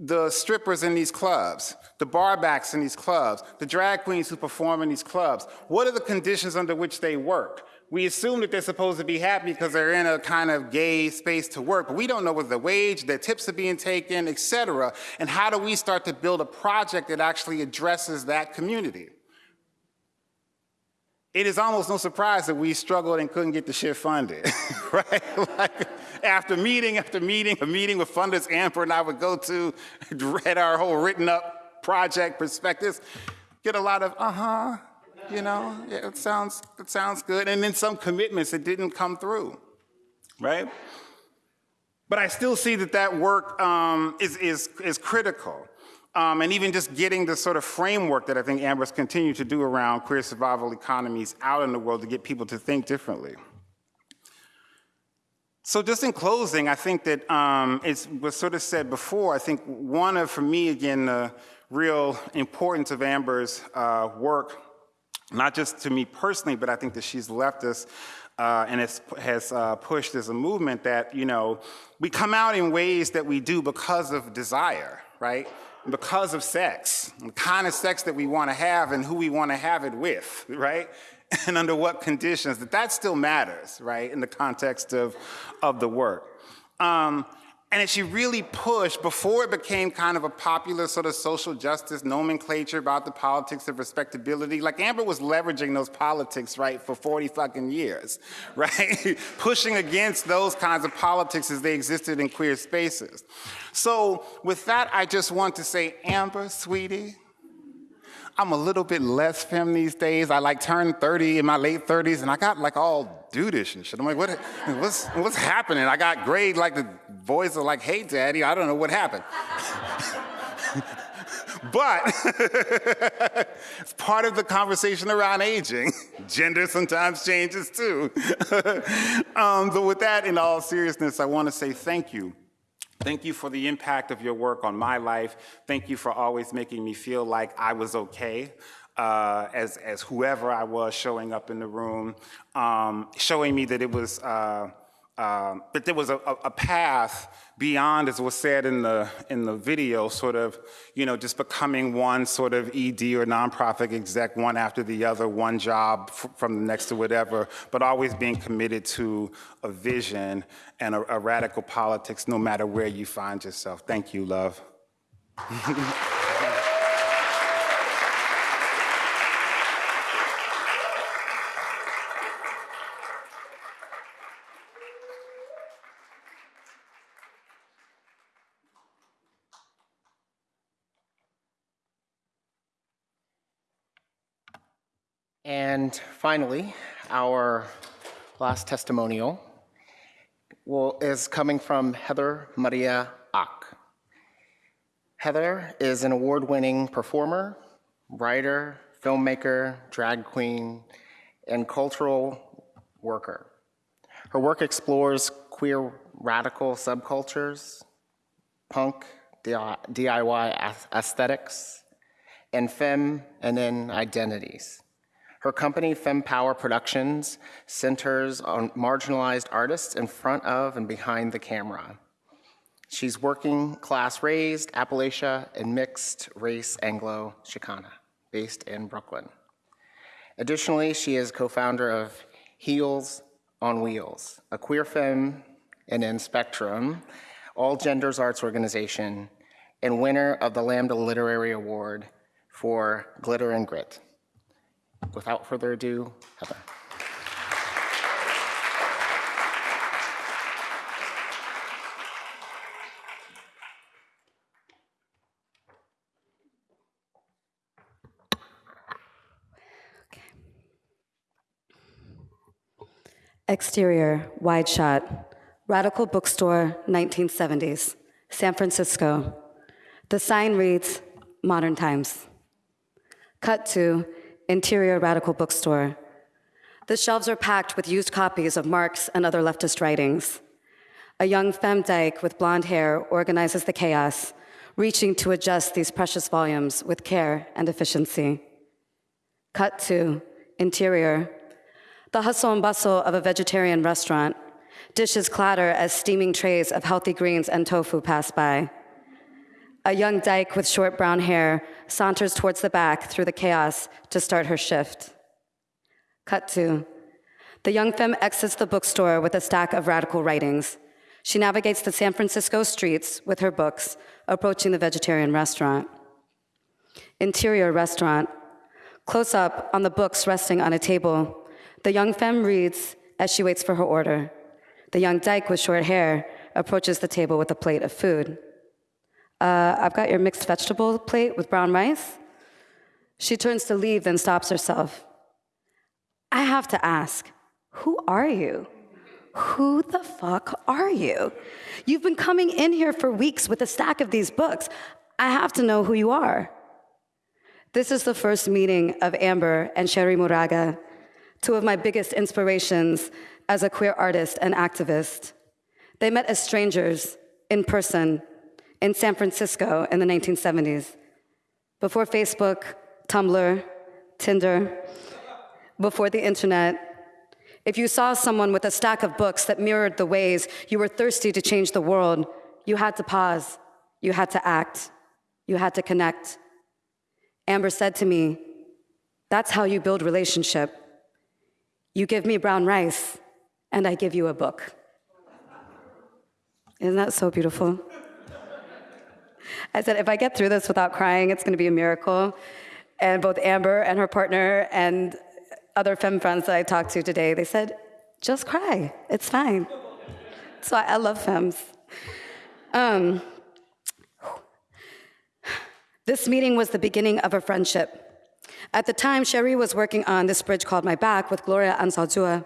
[SPEAKER 14] the strippers in these clubs, the barbacks in these clubs, the drag queens who perform in these clubs? What are the conditions under which they work? We assume that they're supposed to be happy because they're in a kind of gay space to work, but we don't know what the wage, their tips are being taken, et cetera. And how do we start to build a project that actually addresses that community? It is almost no surprise that we struggled and couldn't get the shit funded, right? like after meeting after meeting, a meeting with funders Amber and I would go to, read our whole written up project perspectives, get a lot of uh-huh, you know, yeah, it sounds, it sounds good. And then some commitments that didn't come through, right? But I still see that that work um, is, is, is critical. Um, and even just getting the sort of framework that I think Amber's continued to do around queer survival economies out in the world to get people to think differently. So just in closing, I think that um, it was sort of said before, I think one of, for me, again, the real importance of Amber's uh, work, not just to me personally, but I think that she's left us uh, and has, has uh, pushed as a movement that, you know, we come out in ways that we do because of desire, right? Because of sex, the kind of sex that we want to have and who we want to have it with, right? And under what conditions, that that still matters, right, in the context of, of the work. Um, And she really pushed, before it became kind of a popular sort of social justice nomenclature about the politics of respectability, like Amber was leveraging those politics, right, for 40 fucking years, right? Pushing against those kinds of politics as they existed in queer spaces. So with that, I just want to say, Amber, sweetie, I'm a little bit less femme these days. I like turned 30 in my late 30s and I got like all dudeish and shit. I'm like, what, what's, what's happening? I got great, like the voice of like, hey daddy, I don't know what happened. but it's part of the conversation around aging. Gender sometimes changes too. um, but with that, in all seriousness, I want to say thank you Thank you for the impact of your work on my life. Thank you for always making me feel like I was okay. Uh, as, as whoever I was showing up in the room, um, showing me that it was, uh, uh, that there was a, a, path beyond, as was said in the, in the video, sort of, you know, just becoming one sort of ED or nonprofit exec, one after the other, one job from the next to whatever, but always being committed to a vision and a, a radical politics no matter where you find yourself. Thank you, love.
[SPEAKER 12] And finally, our last testimonial will, is coming from Heather María Ács. Heather is an award-winning performer, writer, filmmaker, drag queen, and cultural worker. Her work explores queer radical subcultures, punk, DIY aesthetics, and femme and then identities. Her company, FemPower Productions, centers on marginalized artists in front of and behind the camera. She's working class raised, Appalachia, and mixed race Anglo Chicana, based in Brooklyn. Additionally, she is co-founder of Heels on Wheels, a queer femme and in Spectrum, all genders arts organization, and winner of the Lambda Literary Award for Glitter and Grit without further ado, Heather.
[SPEAKER 15] Exterior, wide shot, Radical Bookstore, 1970s, San Francisco. The sign reads, Modern Times. Cut to Interior Radical Bookstore. The shelves are packed with used copies of Marx and other leftist writings. A young femme dyke with blonde hair organizes the chaos, reaching to adjust these precious volumes with care and efficiency. Cut to interior. The hustle and bustle of a vegetarian restaurant. Dishes clatter as steaming trays of healthy greens and tofu pass by. A young dyke with short brown hair saunters towards the back through the chaos to start her shift. Cut to. The young femme exits the bookstore with a stack of radical writings. She navigates the San Francisco streets with her books, approaching the vegetarian restaurant. Interior restaurant. Close up on the books resting on a table, the young femme reads as she waits for her order. The young dyke with short hair approaches the table with a plate of food. Uh, I've got your mixed vegetable plate with brown rice. She turns to leave, then stops herself. I have to ask, who are you? Who the fuck are you? You've been coming in here for weeks with a stack of these books. I have to know who you are. This is the first meeting of Amber and Cherríe Moraga, two of my biggest inspirations as a queer artist and activist. They met as strangers in person in San Francisco in the 1970s. Before Facebook, Tumblr, Tinder, before the internet, if you saw someone with a stack of books that mirrored the ways you were thirsty to change the world, you had to pause, you had to act, you had to connect. Amber said to me, That's how you build relationship. You give me brown rice, and I give you a book. Isn't that so beautiful? I said, if I get through this without crying, it's going to be a miracle. And both Amber and her partner and other femme friends that I talked to today, they said, just cry. It's fine. So I, I love femmes. Um, this meeting was the beginning of a friendship. At the time, Cherríe was working on This Bridge Called My Back with Gloria Anzaldúa,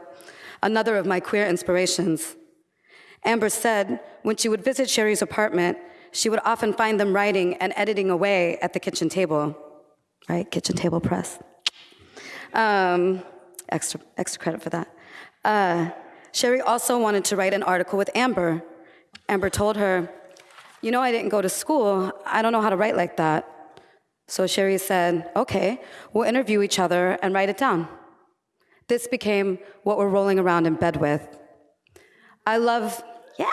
[SPEAKER 15] another of my queer inspirations. Amber said when she would visit Cherríe's apartment, she would often find them writing and editing away at the kitchen table, right? Kitchen table press. Um, extra, extra credit for that. Uh, Cherríe also wanted to write an article with Amber. Amber told her, You know, I didn't go to school. I don't know how to write like that. So Cherríe said, Okay, we'll interview each other and write it down. This became what we're rolling around in bed with. I love, yeah.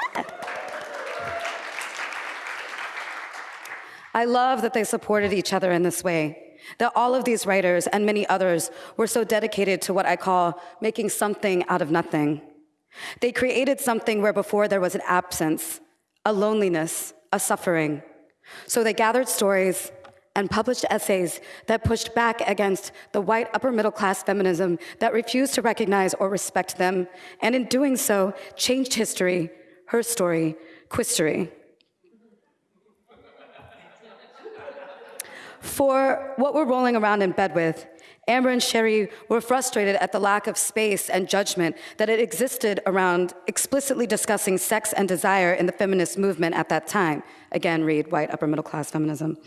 [SPEAKER 15] I love that they supported each other in this way, that all of these writers and many others were so dedicated to what I call making something out of nothing. They created something where before there was an absence, a loneliness, a suffering. So they gathered stories and published essays that pushed back against the white upper middle class feminism that refused to recognize or respect them, and in doing so, changed history, her story, quistory. For what we're rolling around in bed with, Amber and Cherríe were frustrated at the lack of space and judgment that it existed around explicitly discussing sex and desire in the feminist movement at that time. Again, read white upper middle class feminism.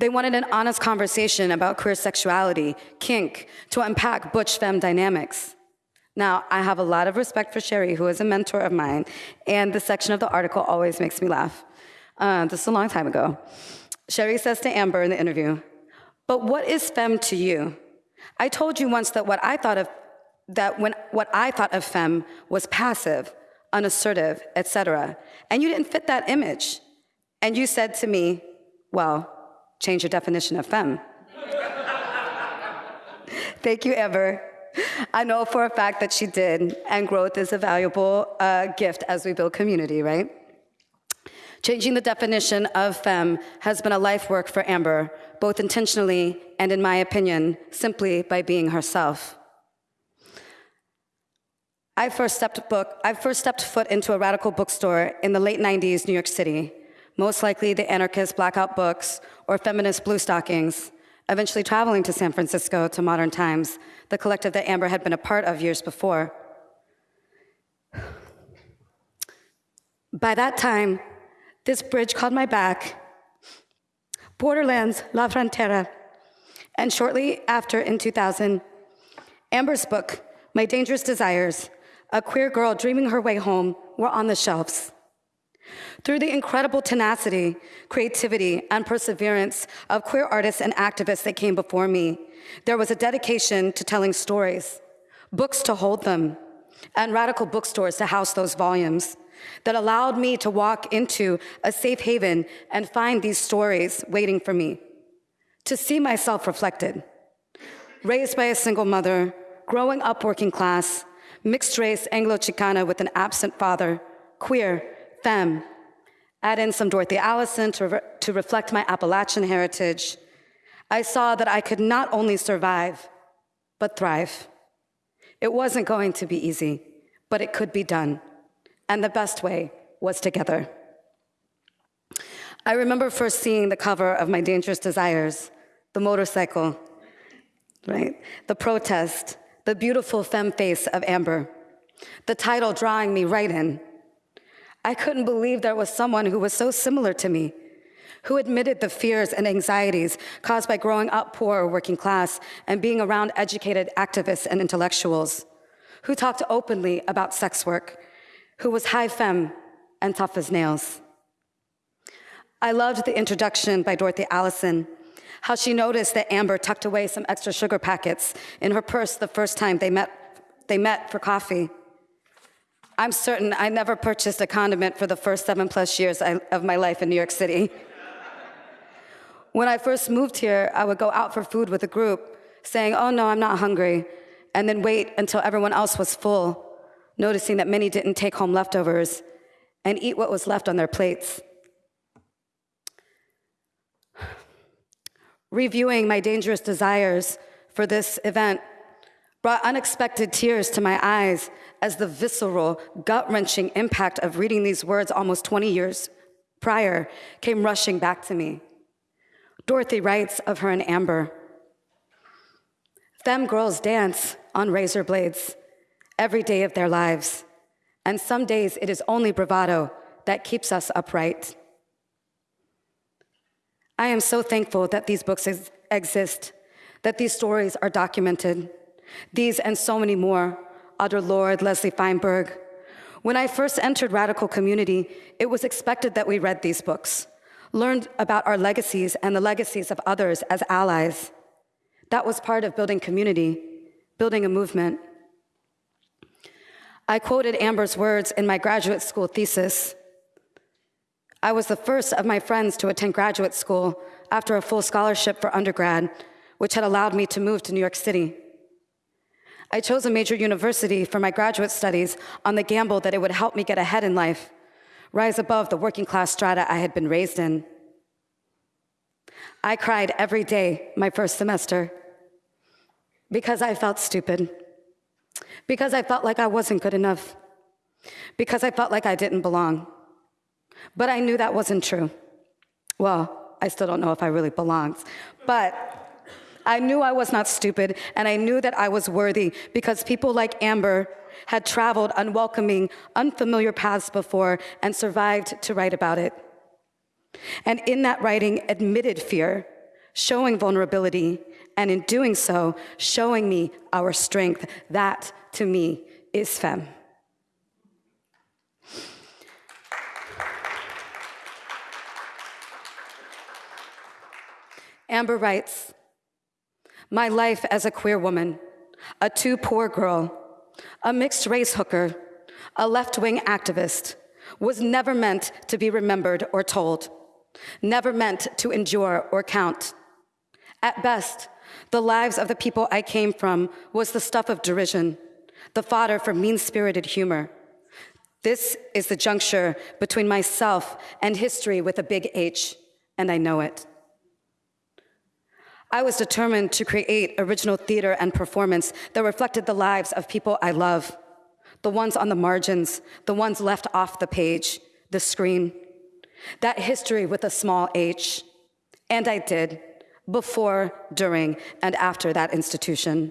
[SPEAKER 15] They wanted an honest conversation about queer sexuality, kink, to unpack butch femme dynamics. Now, I have a lot of respect for Cherríe, who is a mentor of mine, and the section of the article always makes me laugh. Uh, this is a long time ago. Cherríe says to Amber in the interview, But what is femme to you? I told you once that what I thought of that when what I thought of femme was passive, unassertive, etc. And you didn't fit that image. And you said to me, well, change your definition of femme. Thank you, Amber. I know for a fact that she did, and growth is a valuable uh, gift as we build community, right? Changing the definition of femme has been a life work for Amber, both intentionally and, in my opinion, simply by being herself. I first stepped, book, I first stepped foot into a radical bookstore in the late 90s, New York City, most likely the anarchist Blackout Books or feminist Blue Stockings, eventually traveling to San Francisco to Modern Times, the collective that Amber had been a part of years before. By that time, this bridge called my back, Borderlands, La Frontera, and shortly after, in 2000, Amber's book, My Dangerous Desires, A Queer Girl Dreaming Her Way Home, were on the shelves. Through the incredible tenacity, creativity, and perseverance of queer artists and activists that came before me, there was a dedication to telling stories, books to hold them, and radical bookstores to house those volumes that allowed me to walk into a safe haven and find these stories waiting for me, to see myself reflected. Raised by a single mother, growing up working class, mixed race Anglo Chicana with an absent father, queer, femme. Add in some Dorothy Allison to, re to reflect my Appalachian heritage. I saw that I could not only survive, but thrive. It wasn't going to be easy, but it could be done. And the best way was together. I remember first seeing the cover of My Dangerous Desires, the motorcycle, right? The protest, the beautiful femme face of Amber, the title drawing me right in. I couldn't believe there was someone who was so similar to me, who admitted the fears and anxieties caused by growing up poor or working class and being around educated activists and intellectuals, who talked openly about sex work, who was high femme and tough as nails. I loved the introduction by Dorothy Allison, how she noticed that Amber tucked away some extra sugar packets in her purse the first time they met, they met for coffee. I'm certain I never purchased a condiment for the first seven plus years of my life in New York City. when I first moved here, I would go out for food with a group, saying, oh no, I'm not hungry, and then wait until everyone else was full, noticing that many didn't take home leftovers, and eat what was left on their plates. Reviewing my dangerous desires for this event brought unexpected tears to my eyes as the visceral, gut wrenching impact of reading these words almost 20 years prior came rushing back to me. Dorothy writes of her and Amber Femme girls dance on razor blades every day of their lives, and some days it is only bravado that keeps us upright. I am so thankful that these books ex- exist, that these stories are documented. These and so many more, Audre Lorde, Leslie Feinberg. When I first entered Radical Community, it was expected that we read these books, learned about our legacies and the legacies of others as allies. That was part of building community, building a movement. I quoted Amber's words in my graduate school thesis. I was the first of my friends to attend graduate school after a full scholarship for undergrad, which had allowed me to move to New York City. I chose a major university for my graduate studies on the gamble that it would help me get ahead in life, rise above the working class strata I had been raised in. I cried every day my first semester because I felt stupid, because I felt like I wasn't good enough, because I felt like I didn't belong. But I knew that wasn't true. Well, I still don't know if I really belonged, but I knew I was not stupid, and I knew that I was worthy because people like Amber had traveled unwelcoming, unfamiliar paths before and survived to write about it. And in that writing, admitted fear, showing vulnerability, and in doing so, showing me our strength. That, to me, is femme. Amber writes My life as a queer woman, a too poor girl, a mixed race hooker, a left wing activist, was never meant to be remembered or told, never meant to endure or count. At best, the lives of the people I came from was the stuff of derision, the fodder for mean spirited humor. This is the juncture between myself and history with a big H, and I know it. I was determined to create original theater and performance that reflected the lives of people I love, the ones on the margins, the ones left off the page, the screen. That history with a small h. And I did, before, during, and after that institution.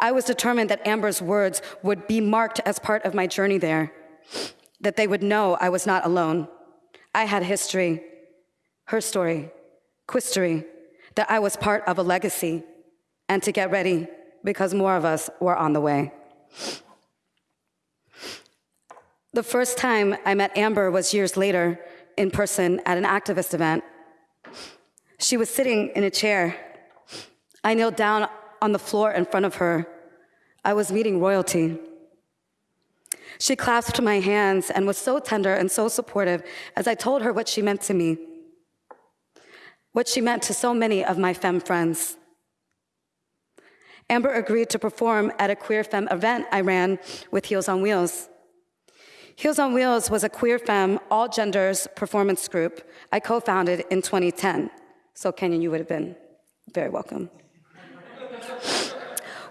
[SPEAKER 15] I was determined that Amber's words would be marked as part of my journey there, that they would know I was not alone. I had history, her story, quistory, that I was part of a legacy, and to get ready because more of us were on the way. The first time I met Amber was years later in person at an activist event. She was sitting in a chair. I kneeled down on the floor in front of her. I was meeting royalty. She clasped my hands and was so tender and so supportive as I told her what she meant to me what she meant to so many of my femme friends. Amber agreed to perform at a queer femme event I ran with Heels on Wheels. Heels on Wheels was a queer femme, all genders performance group I co founded in 2010. So, Kenyon, you would have been very welcome.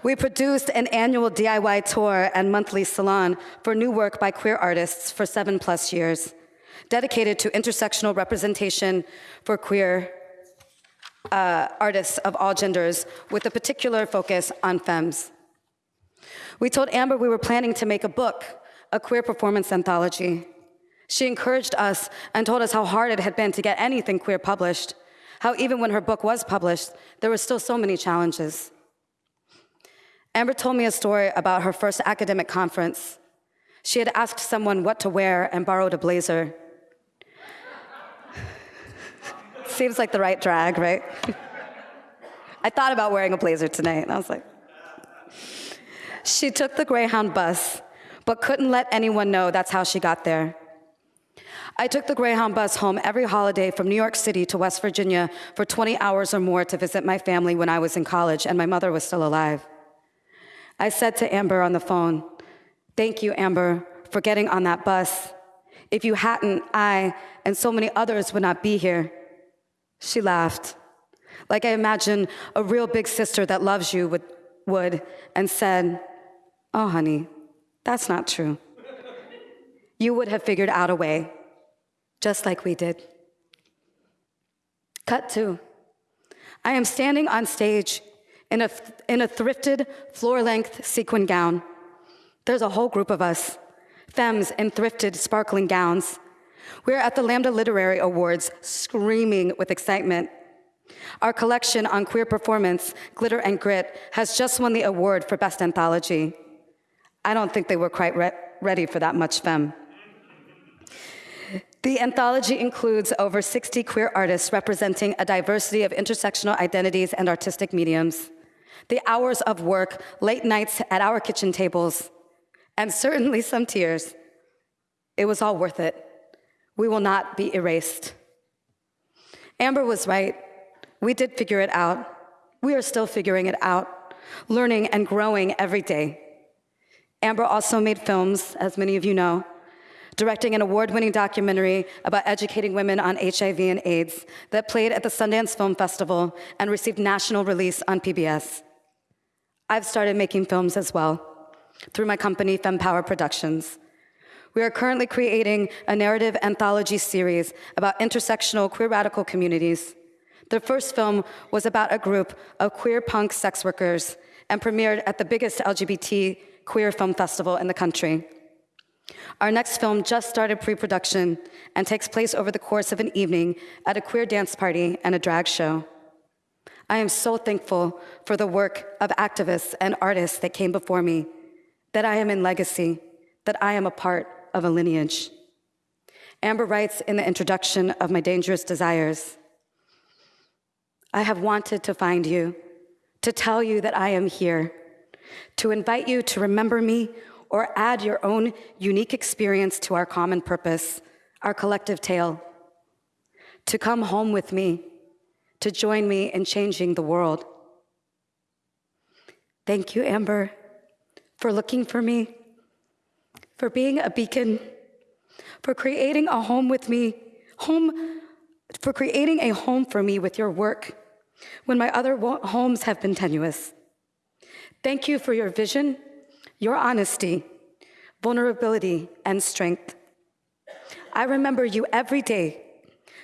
[SPEAKER 15] We produced an annual DIY tour and monthly salon for new work by queer artists for seven plus years, dedicated to intersectional representation for queer uh, artists of all genders with a particular focus on femmes. We told Amber we were planning to make a book, a queer performance anthology. She encouraged us and told us how hard it had been to get anything queer published, how even when her book was published, there were still so many challenges. Amber told me a story about her first academic conference. She had asked someone what to wear and borrowed a blazer. Seems like the right drag, right? I thought about wearing a blazer tonight, and I was like, she took the Greyhound bus, but couldn't let anyone know that's how she got there. I took the Greyhound bus home every holiday from New York City to West Virginia for 20 hours or more to visit my family when I was in college and my mother was still alive. I said to Amber on the phone, Thank you, Amber, for getting on that bus. If you hadn't, I and so many others would not be here. She laughed, like I imagine a real big sister that loves you would, would and said, Oh, honey, that's not true. You would have figured out a way, just like we did. Cut two. I am standing on stage in a, in a thrifted, floor length sequin gown. There's a whole group of us, femmes in thrifted, sparkling gowns. We're at the Lambda Literary Awards, screaming with excitement. Our collection on queer performance, Glitter and Grit, has just won the award for Best Anthology. I don't think they were quite re- ready for that much femme. The anthology includes over 60 queer artists representing a diversity of intersectional identities and artistic mediums. The hours of work, late nights at our kitchen tables, and certainly some tears. It was all worth it. We will not be erased. Amber was right. We did figure it out. We are still figuring it out, learning and growing every day. Amber also made films, as many of you know, directing an award winning documentary about educating women on HIV and AIDS that played at the Sundance Film Festival and received national release on PBS. I've started making films as well through my company, FemPower Productions. We are currently creating a narrative anthology series about intersectional queer radical communities. The first film was about a group of queer punk sex workers and premiered at the biggest LGBT queer film festival in the country. Our next film just started pre production and takes place over the course of an evening at a queer dance party and a drag show. I am so thankful for the work of activists and artists that came before me, that I am in legacy, that I am a part of a lineage. Amber writes in the introduction of My Dangerous Desires I have wanted to find you, to tell you that I am here, to invite you to remember me or add your own unique experience to our common purpose, our collective tale. To come home with me, to join me in changing the world. Thank you, Amber, for looking for me, for being a beacon, for creating a home with me, home, for creating a home for me with your work when my other homes have been tenuous. Thank you for your vision your honesty, vulnerability, and strength. I remember you every day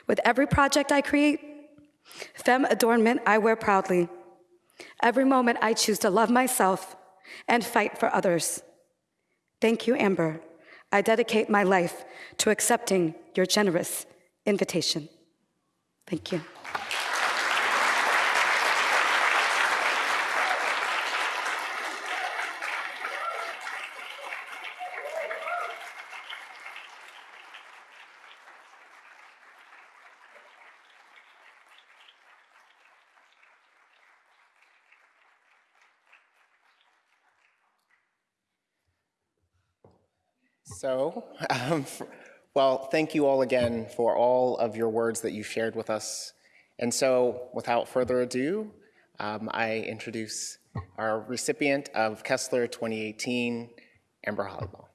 [SPEAKER 15] with every project I create, femme adornment I wear proudly. Every moment I choose to love myself and fight for others. Thank you, Amber. I dedicate my life to accepting your generous invitation. Thank you.
[SPEAKER 12] So, um, well, thank you all again for all of your words that you shared with us. And so, without further ado, um, I introduce our recipient of Kessler 2018, Amber Hollibaugh.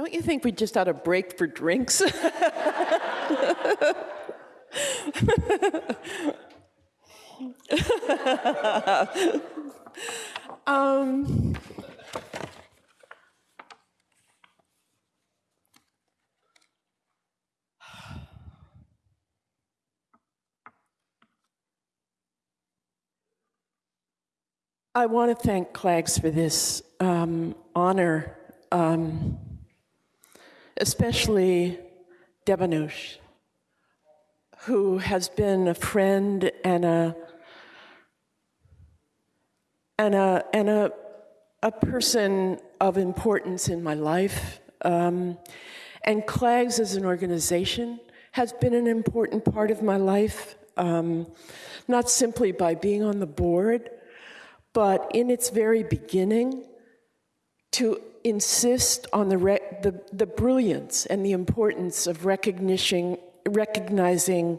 [SPEAKER 16] Don't you think we just ought to break for drinks? Um, I want to thank Clags for this um, honor, um, especially Debanuj, who has been a friend and a and a and a a person of importance in my life. Um, and Clags as an organization has been an important part of my life, um, not simply by being on the board, but in its very beginning, to insist on the, the, the brilliance and the importance of recognition, recognizing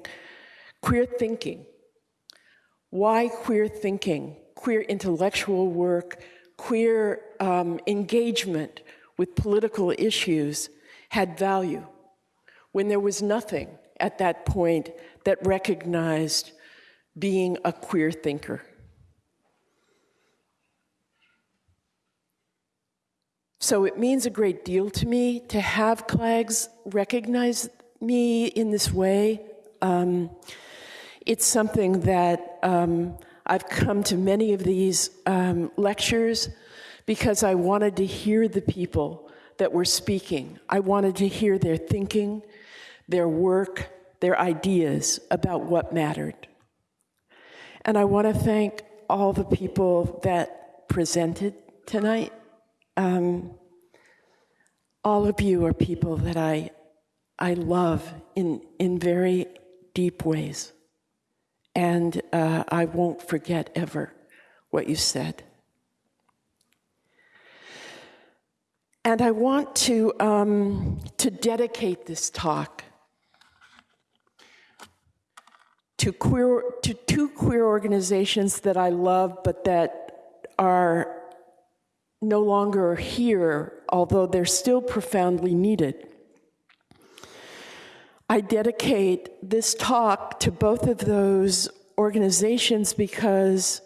[SPEAKER 16] queer thinking. Why queer thinking? Queer intellectual work, queer um, engagement with political issues had value when there was nothing at that point that recognized being a queer thinker. So it means a great deal to me to have Clags recognize me in this way. Um, it's something that um, I've come to many of these um, lectures because I wanted to hear the people that were speaking. I wanted to hear their thinking, their work, their ideas about what mattered. And I want to thank all the people that presented tonight. Um, all of you are people that I, I love in, in very deep ways. And uh, I won't forget ever what you said. And I want to, um, to dedicate this talk to, queer, to two queer organizations that I love, but that are no longer here, although they're still profoundly needed. I dedicate this talk to both of those organizations because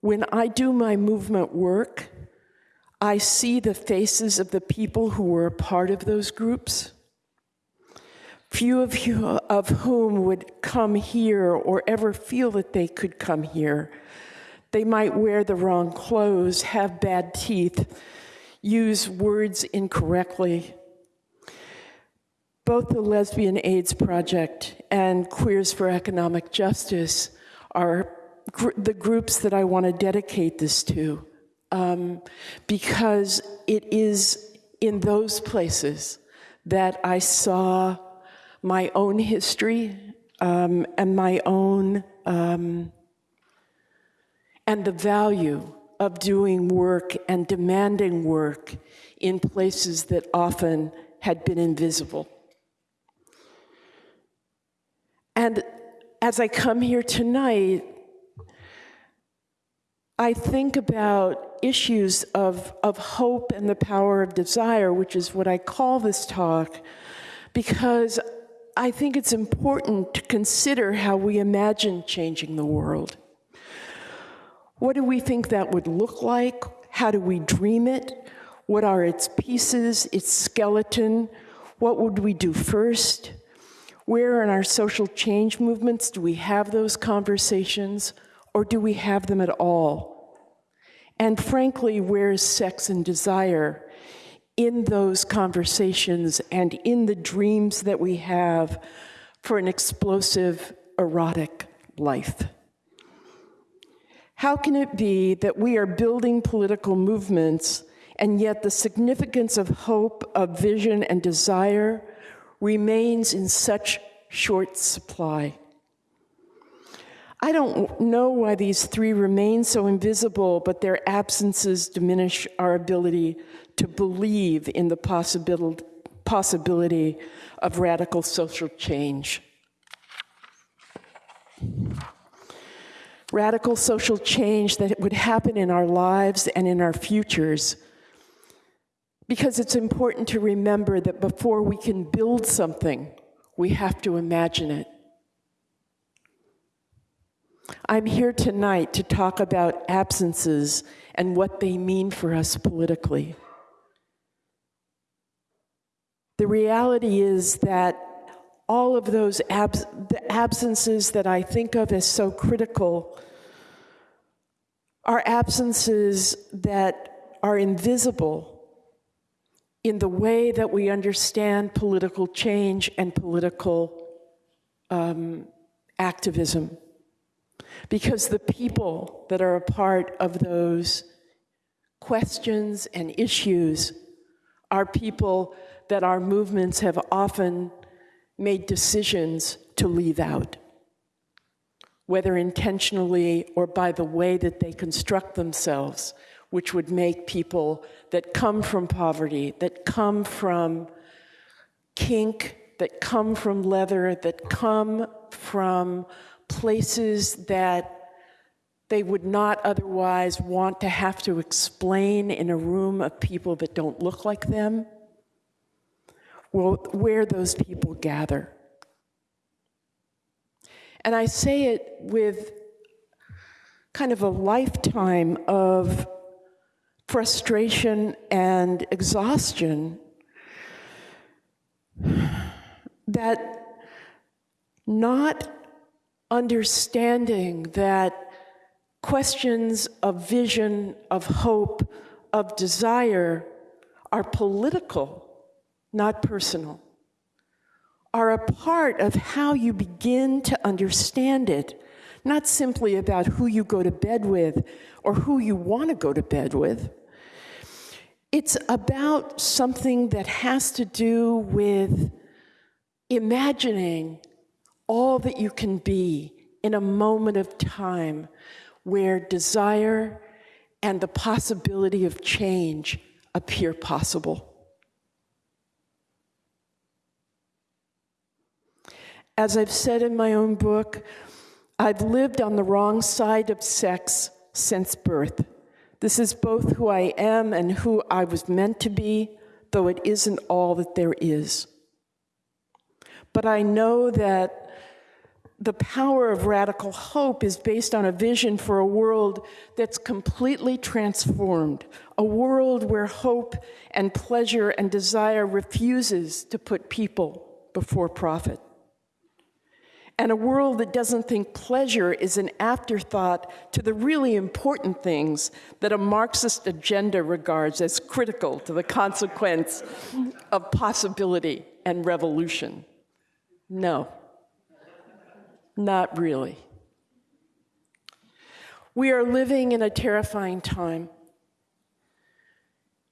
[SPEAKER 16] when I do my movement work, I see the faces of the people who were a part of those groups, few of you of whom would come here or ever feel that they could come here they might wear the wrong clothes, have bad teeth, use words incorrectly. Both the Lesbian AIDS Project and Queers for Economic Justice are gr the groups that I want to dedicate this to um, because it is in those places that I saw my own history um, and my own um, and the value of doing work and demanding work in places that often had been invisible. And as I come here tonight, I think about issues of, of hope and the power of desire, which is what I call this talk, because I think it's important to consider how we imagine changing the world. What do we think that would look like? How do we dream it? What are its pieces, its skeleton? What would we do first? Where in our social change movements do we have those conversations, or do we have them at all? And frankly, where is sex and desire in those conversations and in the dreams that we have for an explosive, erotic life? How can it be that we are building political movements and yet the significance of hope, of vision, and desire remains in such short supply? I don't know why these three remain so invisible, but their absences diminish our ability to believe in the possibility of radical social change radical social change that would happen in our lives and in our futures. Because it's important to remember that before we can build something, we have to imagine it. I'm here tonight to talk about absences and what they mean for us politically. The reality is that all of those abs- the absences that I think of as so critical are absences that are invisible in the way that we understand political change and political um, activism. Because the people that are a part of those questions and issues are people that our movements have often made decisions to leave out, whether intentionally or by the way that they construct themselves, which would make people that come from poverty, that come from kink, that come from leather, that come from places that they would not otherwise want to have to explain in a room of people that don't look like them, where those people gather. And I say it with kind of a lifetime of frustration and exhaustion that not understanding that questions of vision, of hope, of desire are political, not personal, are a part of how you begin to understand it, not simply about who you go to bed with or who you want to go to bed with. It's about something that has to do with imagining all that you can be in a moment of time where desire and the possibility of change appear possible. As I've said in my own book, I've lived on the wrong side of sex since birth. This is both who I am and who I was meant to be, though it isn't all that there is. But I know that the power of radical hope is based on a vision for a world that's completely transformed, a world where hope and pleasure and desire refuses to put people before profit. And a world that doesn't think pleasure is an afterthought to the really important things that a Marxist agenda regards as critical to the consequence of possibility and revolution. No. Not really. We are living in a terrifying time,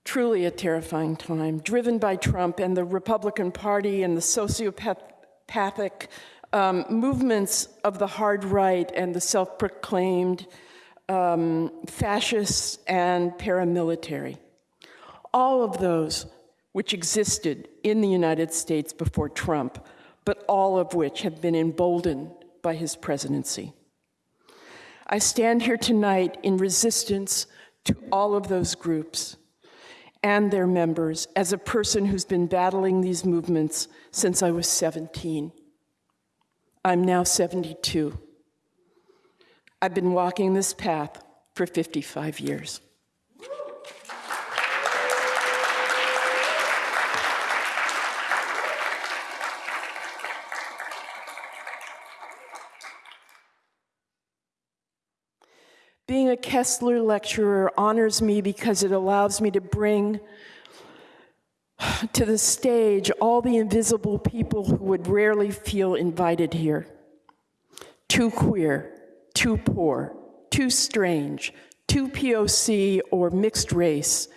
[SPEAKER 16] truly a terrifying time, driven by Trump and the Republican Party and the sociopathic um, movements of the hard right and the self proclaimed um, fascists and paramilitary. All of those which existed in the United States before Trump, but all of which have been emboldened by his presidency. I stand here tonight in resistance to all of those groups and their members as a person who's been battling these movements since I was 17. I'm now 72. I've been walking this path for 55 years. Being a Kessler lecturer honors me because it allows me to bring to the stage all the invisible people who would rarely feel invited here. Too queer, too poor, too strange, too POC or mixed race,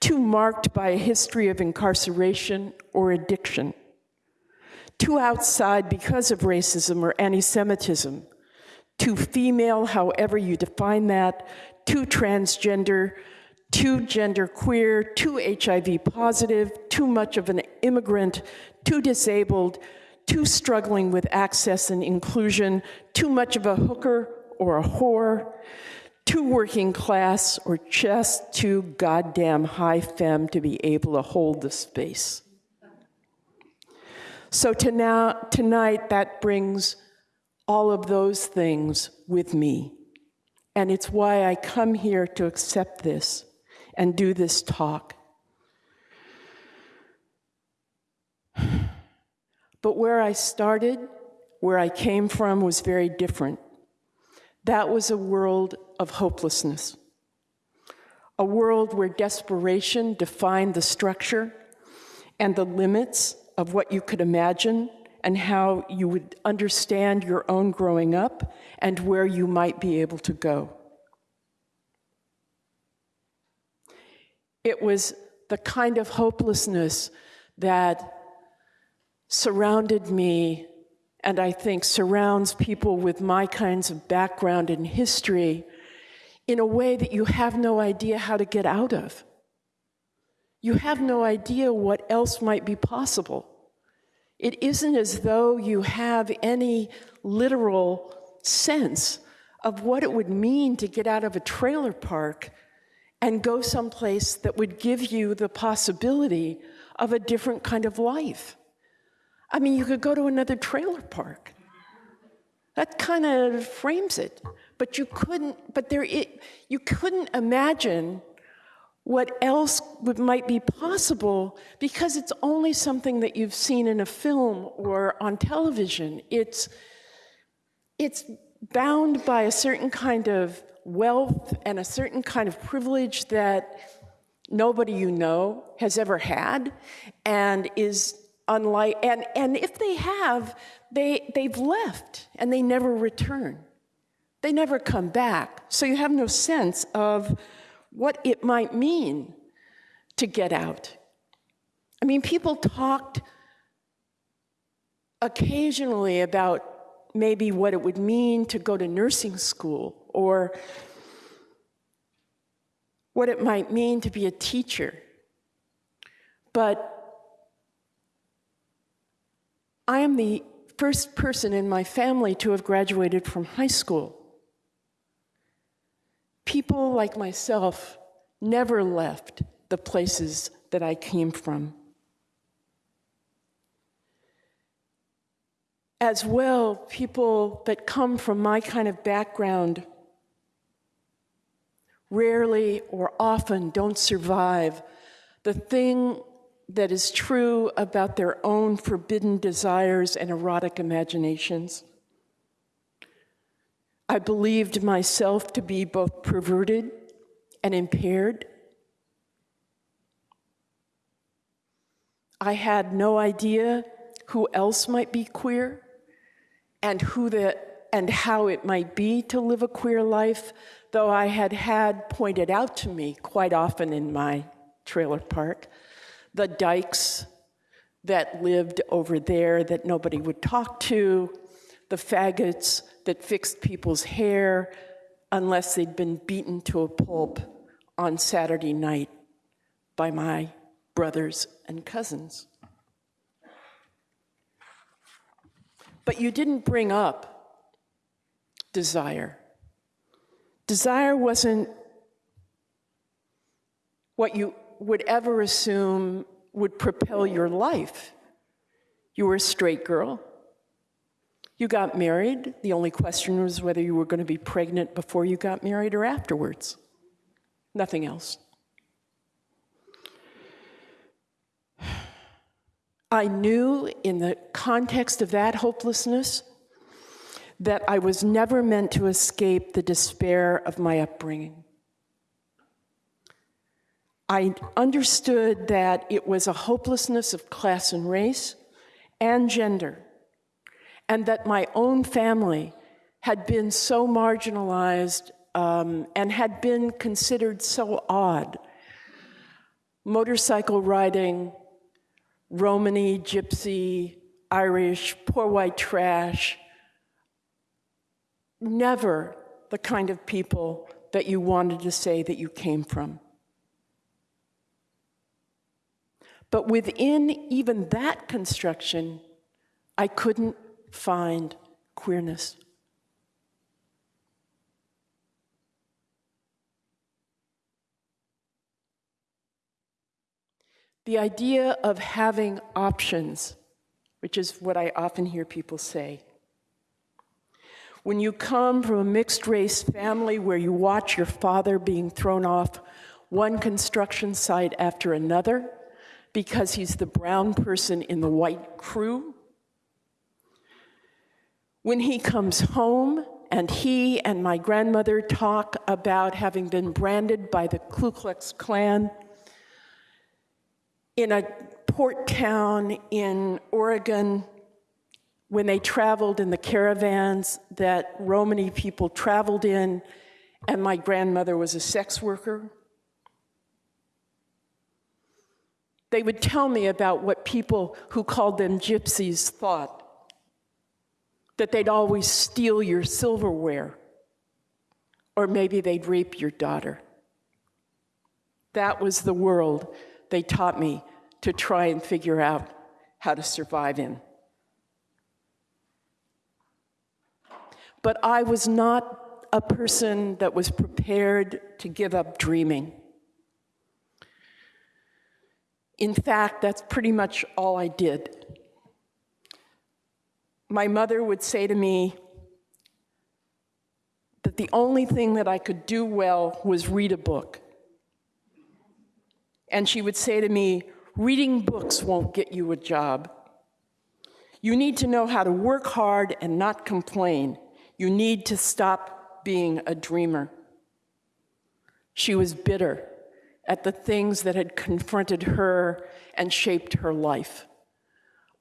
[SPEAKER 16] too marked by a history of incarceration or addiction, too outside because of racism or anti Semitism too female, however you define that, too transgender, too gender queer, too HIV positive, too much of an immigrant, too disabled, too struggling with access and inclusion, too much of a hooker or a whore, too working class, or just too goddamn high femme to be able to hold the space. So to now, tonight, that brings all of those things with me. And it's why I come here to accept this and do this talk. But where I started, where I came from, was very different. That was a world of hopelessness, a world where desperation defined the structure and the limits of what you could imagine and how you would understand your own growing up and where you might be able to go. It was the kind of hopelessness that surrounded me and I think surrounds people with my kinds of background and history in a way that you have no idea how to get out of. You have no idea what else might be possible. It isn't as though you have any literal sense of what it would mean to get out of a trailer park and go someplace that would give you the possibility of a different kind of life. I mean, you could go to another trailer park. That kind of frames it. But you couldn't, but there, it, you couldn't imagine what else would, might be possible because it's only something that you've seen in a film or on television. It's, it's bound by a certain kind of wealth and a certain kind of privilege that nobody you know has ever had and is unlike and, and if they have they they've left and they never return. They never come back. So you have no sense of what it might mean to get out. I mean, people talked occasionally about maybe what it would mean to go to nursing school or what it might mean to be a teacher. But I am the first person in my family to have graduated from high school. People like myself never left the places that I came from. As well, people that come from my kind of background rarely or often don't survive the thing that is true about their own forbidden desires and erotic imaginations. I believed myself to be both perverted and impaired. I had no idea who else might be queer and who the and how it might be to live a queer life, though I had had pointed out to me quite often in my trailer park the dykes that lived over there that nobody would talk to, the faggots that fixed people's hair unless they'd been beaten to a pulp on Saturday night by my brothers and cousins. But you didn't bring up desire. Desire wasn't what you would ever assume would propel your life. You were a straight girl. You got married. The only question was whether you were going to be pregnant before you got married or afterwards. Nothing else. I knew in the context of that hopelessness that I was never meant to escape the despair of my upbringing. I understood that it was a hopelessness of class and race and gender and that my own family had been so marginalized um, and had been considered so odd. Motorcycle riding, Romany, Gypsy, Irish, poor white trash, never the kind of people that you wanted to say that you came from. But within even that construction, I couldn't find queerness. The idea of having options, which is what I often hear people say, When you come from a mixed race family where you watch your father being thrown off one construction site after another because he's the brown person in the white crew, when he comes home and he and my grandmother talk about having been branded by the Ku Klux Klan in a port town in Oregon when they traveled in the caravans that Romani people traveled in, and my grandmother was a sex worker. They would tell me about what people who called them gypsies thought that they'd always steal your silverware, or maybe they'd rape your daughter. That was the world they taught me to try and figure out how to survive in. But I was not a person that was prepared to give up dreaming. In fact, that's pretty much all I did. My mother would say to me that the only thing that I could do well was read a book. And she would say to me, reading books won't get you a job. You need to know how to work hard and not complain. You need to stop being a dreamer. She was bitter at the things that had confronted her and shaped her life.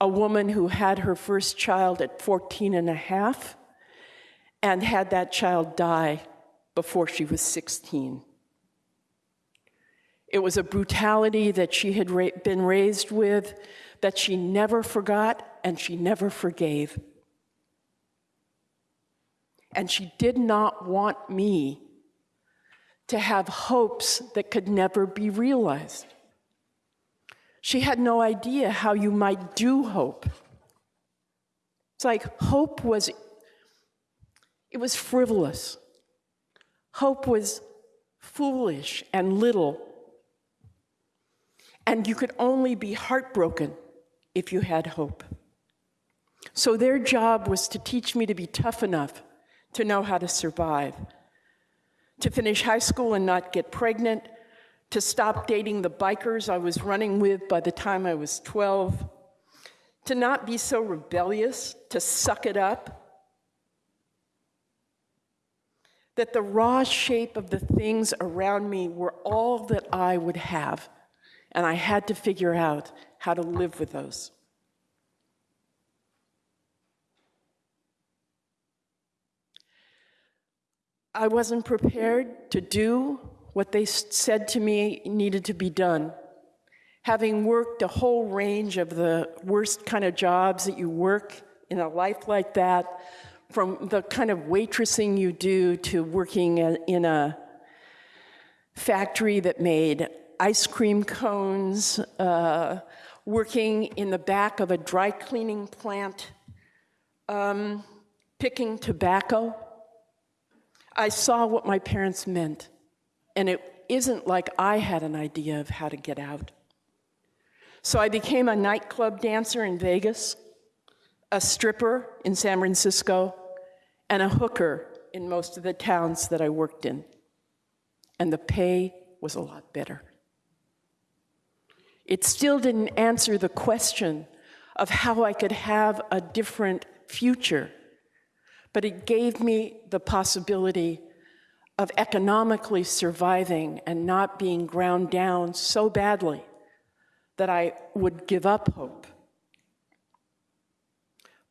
[SPEAKER 16] A woman who had her first child at 14 and a half and had that child die before she was 16. It was a brutality that she had ra been raised with that she never forgot and she never forgave. And she did not want me to have hopes that could never be realized. She had no idea how you might do hope. It's like hope was, it was frivolous. Hope was foolish and little. And you could only be heartbroken if you had hope. So their job was to teach me to be tough enough to know how to survive, to finish high school and not get pregnant, to stop dating the bikers I was running with by the time I was 12, to not be so rebellious, to suck it up. That the raw shape of the things around me were all that I would have, and I had to figure out how to live with those. I wasn't prepared to do what they said to me needed to be done. Having worked a whole range of the worst kind of jobs that you work in a life like that, from the kind of waitressing you do to working in a factory that made ice cream cones, uh, working in the back of a dry cleaning plant, um, picking tobacco. I saw what my parents meant, and it isn't like I had an idea of how to get out. So I became a nightclub dancer in Vegas, a stripper in San Francisco, and a hooker in most of the towns that I worked in. And the pay was a lot better. It still didn't answer the question of how I could have a different future but it gave me the possibility of economically surviving and not being ground down so badly that I would give up hope.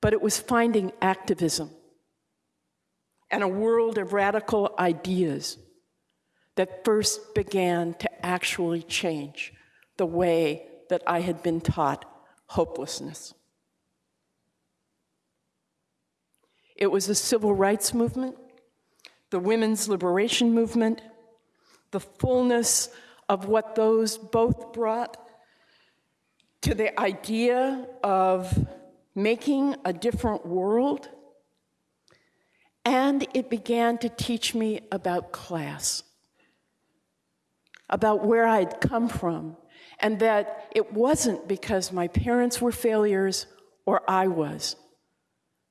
[SPEAKER 16] But it was finding activism and a world of radical ideas that first began to actually change the way that I had been taught hopelessness. It was the civil rights movement, the women's liberation movement, the fullness of what those both brought to the idea of making a different world. And it began to teach me about class, about where I'd come from, and that it wasn't because my parents were failures or I was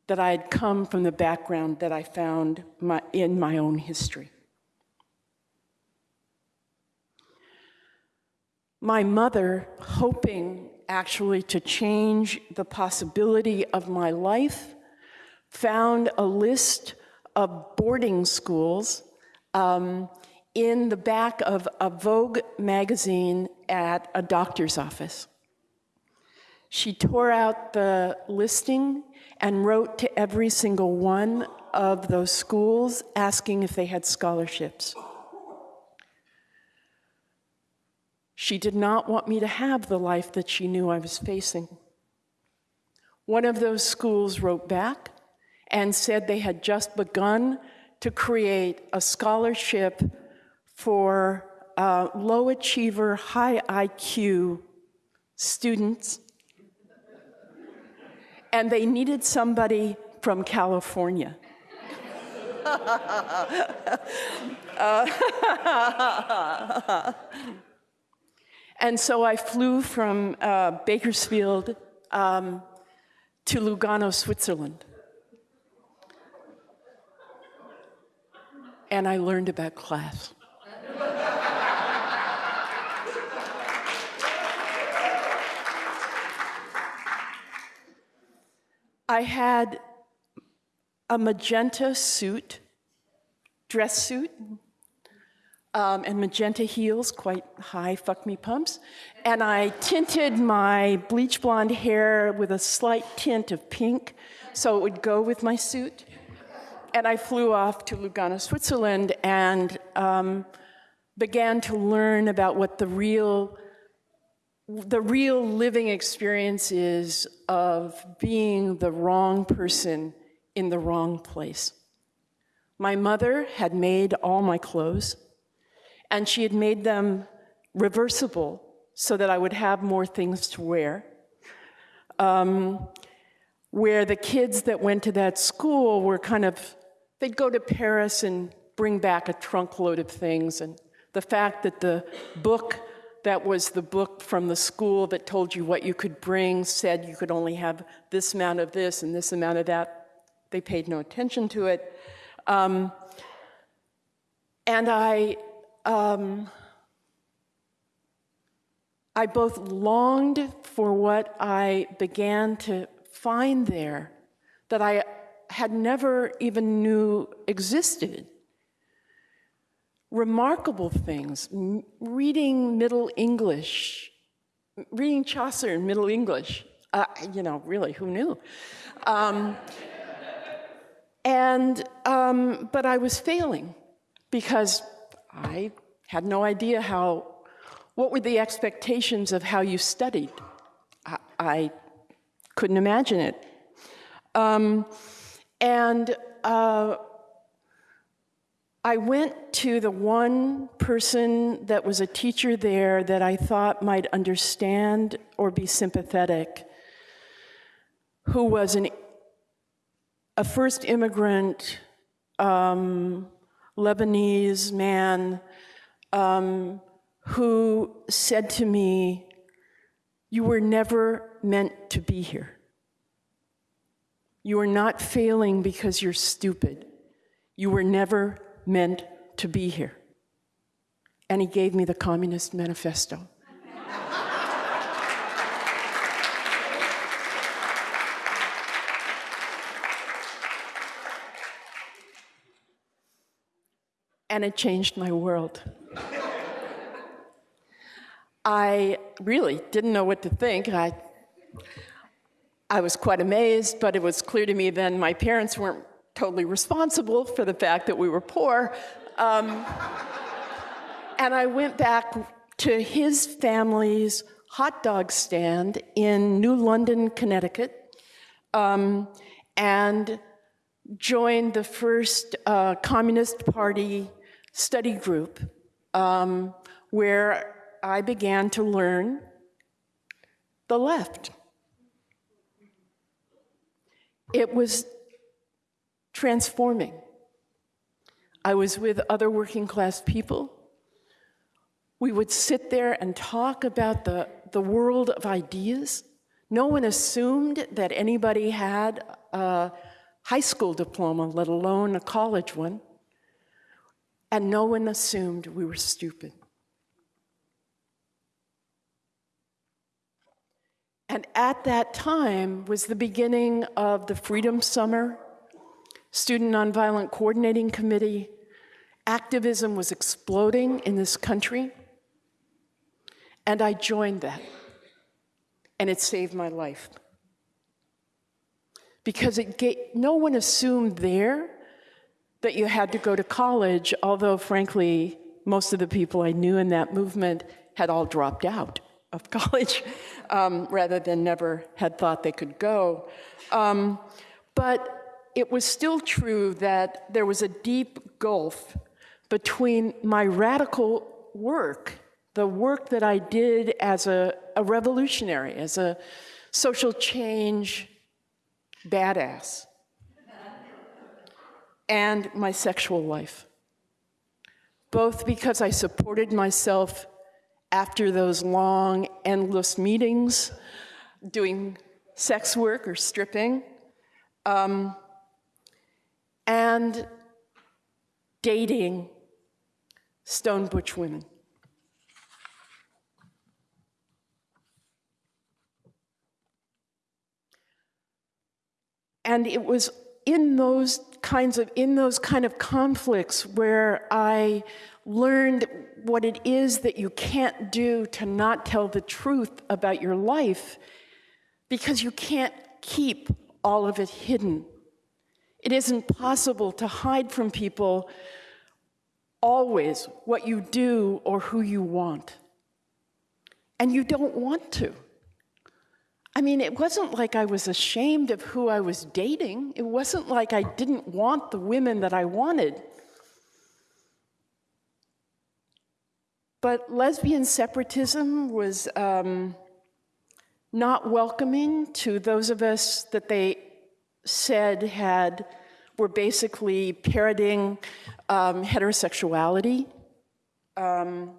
[SPEAKER 16] that I had come from the background that I found my, in my own history. My mother, hoping actually to change the possibility of my life, found a list of boarding schools um, in the back of a Vogue magazine at a doctor's office. She tore out the listing and wrote to every single one of those schools asking if they had scholarships. She did not want me to have the life that she knew I was facing. One of those schools wrote back and said they had just begun to create a scholarship for uh, low achiever, high IQ students. And they needed somebody from California. Uh, and so I flew from uh, Bakersfield um, to Lugano, Switzerland. And I learned about class. I had a magenta suit, dress suit, um, and magenta heels, quite high fuck me pumps. And I tinted my bleach blonde hair with a slight tint of pink so it would go with my suit. And I flew off to Lugano, Switzerland, and um, began to learn about what the real the real living experience is of being the wrong person in the wrong place. My mother had made all my clothes, and she had made them reversible so that I would have more things to wear. Um, where the kids that went to that school were kind of, they'd go to Paris and bring back a trunk load of things. And the fact that the book that was the book from the school that told you what you could bring said you could only have this amount of this and this amount of that. They paid no attention to it. Um, and I, um, I both longed for what I began to find there that I had never even knew existed remarkable things, reading Middle English, reading Chaucer in Middle English. Uh, you know, really, who knew? Um, and, um, but I was failing because I had no idea how, what were the expectations of how you studied? I, I couldn't imagine it. Um, and uh, I went to the one person that was a teacher there that I thought might understand or be sympathetic, who was an, a first immigrant um, Lebanese man um, who said to me, You were never meant to be here. You are not failing because you're stupid. You were never meant to be here. And he gave me the Communist Manifesto. and it changed my world. I really didn't know what to think. I, I was quite amazed, but it was clear to me then my parents weren't totally responsible for the fact that we were poor. Um, and I went back to his family's hot dog stand in New London, Connecticut, um, and joined the first uh, Communist Party study group um, where I began to learn the left. It was transforming. I was with other working class people. We would sit there and talk about the, the world of ideas. No one assumed that anybody had a, high school diploma, let alone a college one. And no one assumed we were stupid. And at that time was the beginning of the Freedom Summer, Student Nonviolent Coordinating Committee. Activism was exploding in this country. And I joined that. And it saved my life. Because it gave, no one assumed there that you had to go to college, although, frankly, most of the people I knew in that movement had all dropped out of college um, rather than never had thought they could go. Um, but it was still true that there was a deep gulf between my radical work, the work that I did as a, a revolutionary, as a social change badass, and my sexual life. Both because I supported myself after those long, endless meetings, doing sex work or stripping, um, and dating stone butch women. And it was in those kinds of in those kind of conflicts where I learned what it is that you can't do to not tell the truth about your life because you can't keep all of it hidden. It isn't possible to hide from people always what you do or who you want. And you don't want to. I mean, it wasn't like I was ashamed of who I was dating. It wasn't like I didn't want the women that I wanted. But lesbian separatism was um, not welcoming to those of us that they said had were basically parroting um, heterosexuality. Um,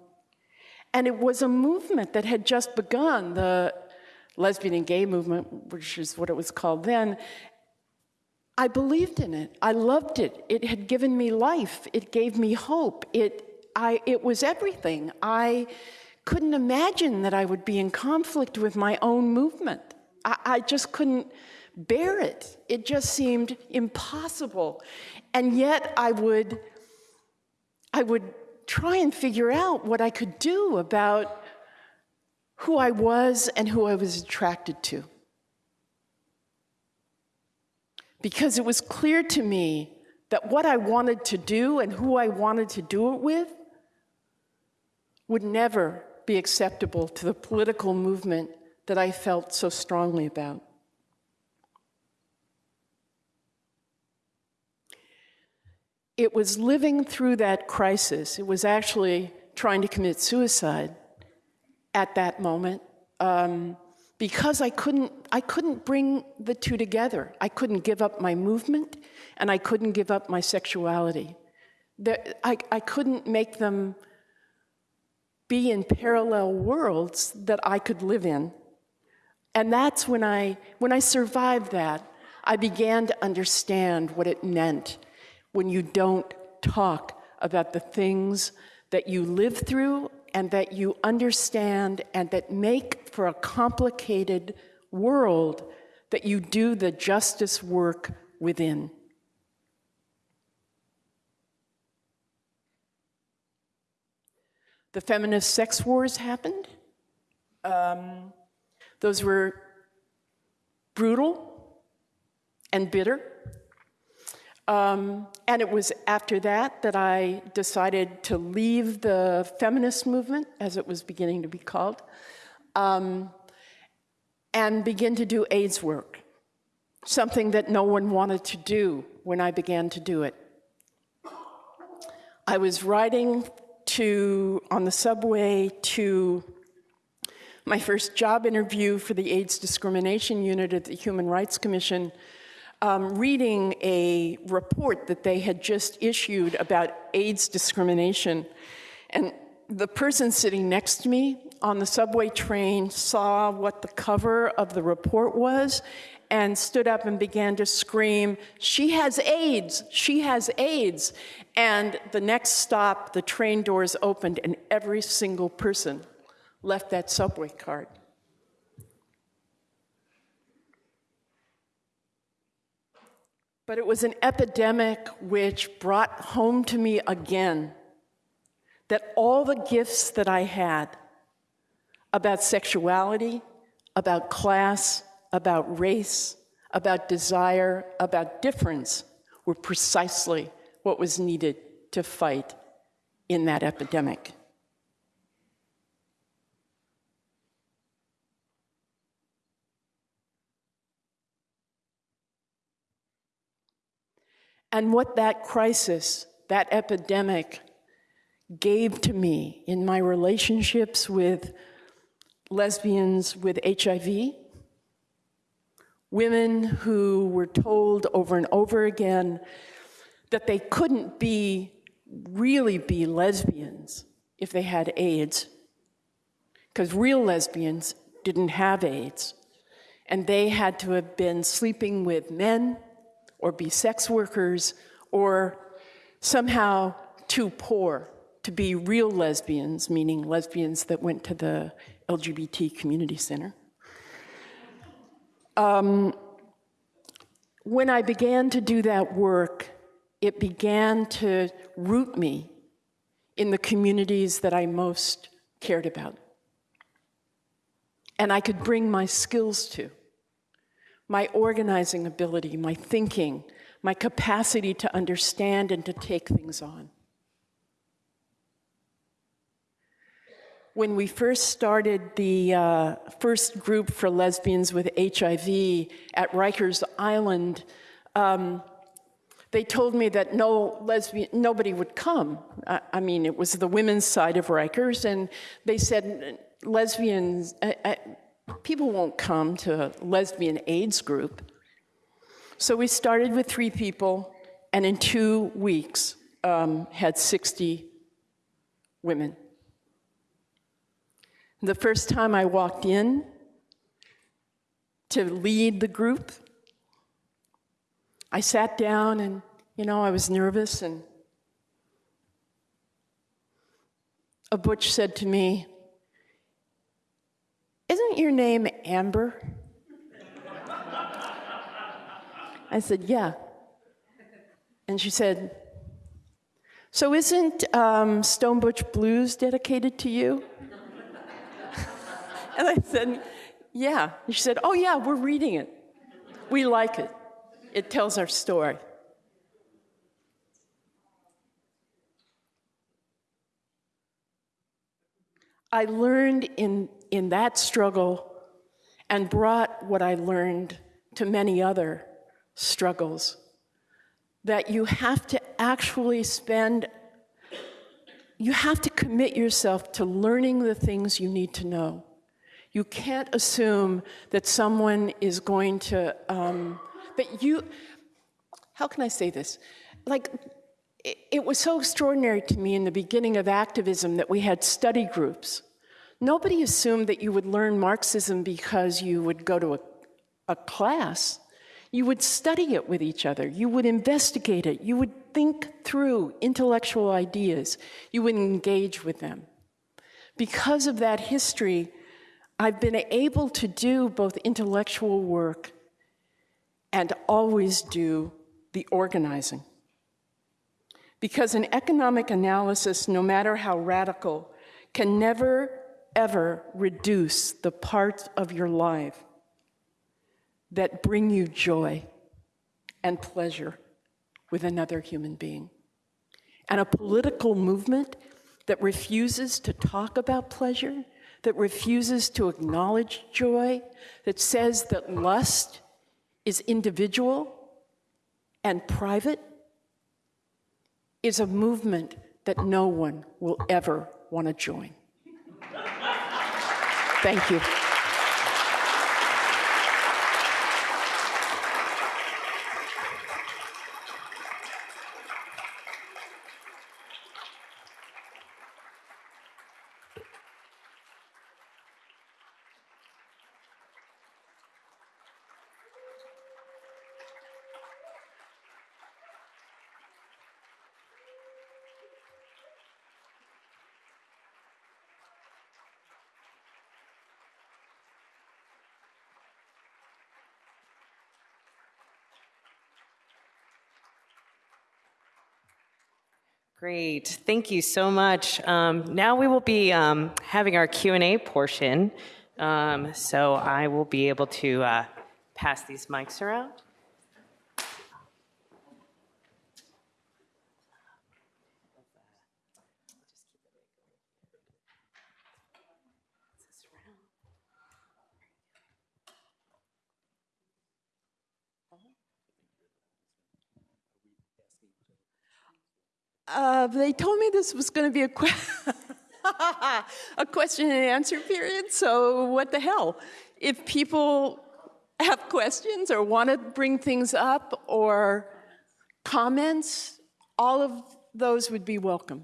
[SPEAKER 16] and it was a movement that had just begun, the lesbian and gay movement, which is what it was called then. I believed in it. I loved it. It had given me life. It gave me hope. It I, it was everything. I couldn't imagine that I would be in conflict with my own movement. I, I just couldn't bear it. It just seemed impossible. And yet I would, I would try and figure out what I could do about who I was and who I was attracted to. Because it was clear to me that what I wanted to do and who I wanted to do it with would never be acceptable to the political movement that I felt so strongly about. It was living through that crisis. It was actually trying to commit suicide at that moment um, because I couldn't, I couldn't bring the two together. I couldn't give up my movement and I couldn't give up my sexuality. I, I couldn't make them be in parallel worlds that I could live in. And that's when I, when I survived that, I began to understand what it meant when you don't talk about the things that you live through and that you understand and that make for a complicated world that you do the justice work within. The feminist sex wars happened. Um, those were brutal and bitter. Um, and it was after that that I decided to leave the feminist movement, as it was beginning to be called, um, and begin to do AIDS work, something that no one wanted to do when I began to do it. I was riding to, on the subway to my first job interview for the AIDS discrimination unit at the Human Rights Commission, um, reading a report that they had just issued about AIDS discrimination. And the person sitting next to me on the subway train saw what the cover of the report was and stood up and began to scream, She has AIDS! She has AIDS! And the next stop, the train doors opened, and every single person left that subway cart. But it was an epidemic which brought home to me again that all the gifts that I had about sexuality, about class, about race, about desire, about difference were precisely what was needed to fight in that epidemic. And what that crisis, that epidemic, gave to me in my relationships with lesbians with HIV, women who were told over and over again that they couldn't be really be lesbians if they had AIDS, because real lesbians didn't have AIDS, and they had to have been sleeping with men or be sex workers or somehow too poor to be real lesbians, meaning lesbians that went to the LGBT community center. Um, when I began to do that work, it began to root me in the communities that I most cared about. And I could bring my skills to my organizing ability, my thinking, my capacity to understand and to take things on. When we first started the uh, first group for lesbians with HIV at Rikers Island, um, they told me that no lesbian, nobody would come. I, I, mean, it was the women's side of Rikers, and they said lesbians, I, I, people won't come to a lesbian AIDS group. So we started with three people, and in two weeks um, had 60 women. The first time I walked in to lead the group, I sat down and, you know, I was nervous, and a butch said to me, isn't your name Amber? I said, Yeah. And she said, So isn't um, Stone Butch Blues dedicated to you? and I said, Yeah. And she said, Oh, yeah, we're reading it. We like it. It tells our story. I learned in in that struggle and brought what I learned to many other struggles. That you have to actually spend, you have to commit yourself to learning the things you need to know. You can't assume that someone is going to, um, that you, how can I say this? Like, it, was so extraordinary to me in the beginning of activism that we had study groups Nobody assumed that you would learn Marxism because you would go to a, a class. You would study it with each other. You would investigate it. You would think through intellectual ideas. You would engage with them. Because of that history, I've been able to do both intellectual work and always do the organizing. Because an economic analysis, no matter how radical, can never ever reduce the parts of your life that bring you joy and pleasure with another human being. And a political movement that refuses to talk about pleasure, that refuses to acknowledge joy, that says that lust is individual and private, is a movement that no one will ever want to join. Thank you.
[SPEAKER 1] Great, thank you so much. Um, now we will be um, having our Q&A portion. Um, so I will be able to uh, pass these mics around.
[SPEAKER 16] Uh, they told me this was going to be a, que- a question and answer period, so what the hell? If people have questions or want to bring things up or comments, all of those would be welcome.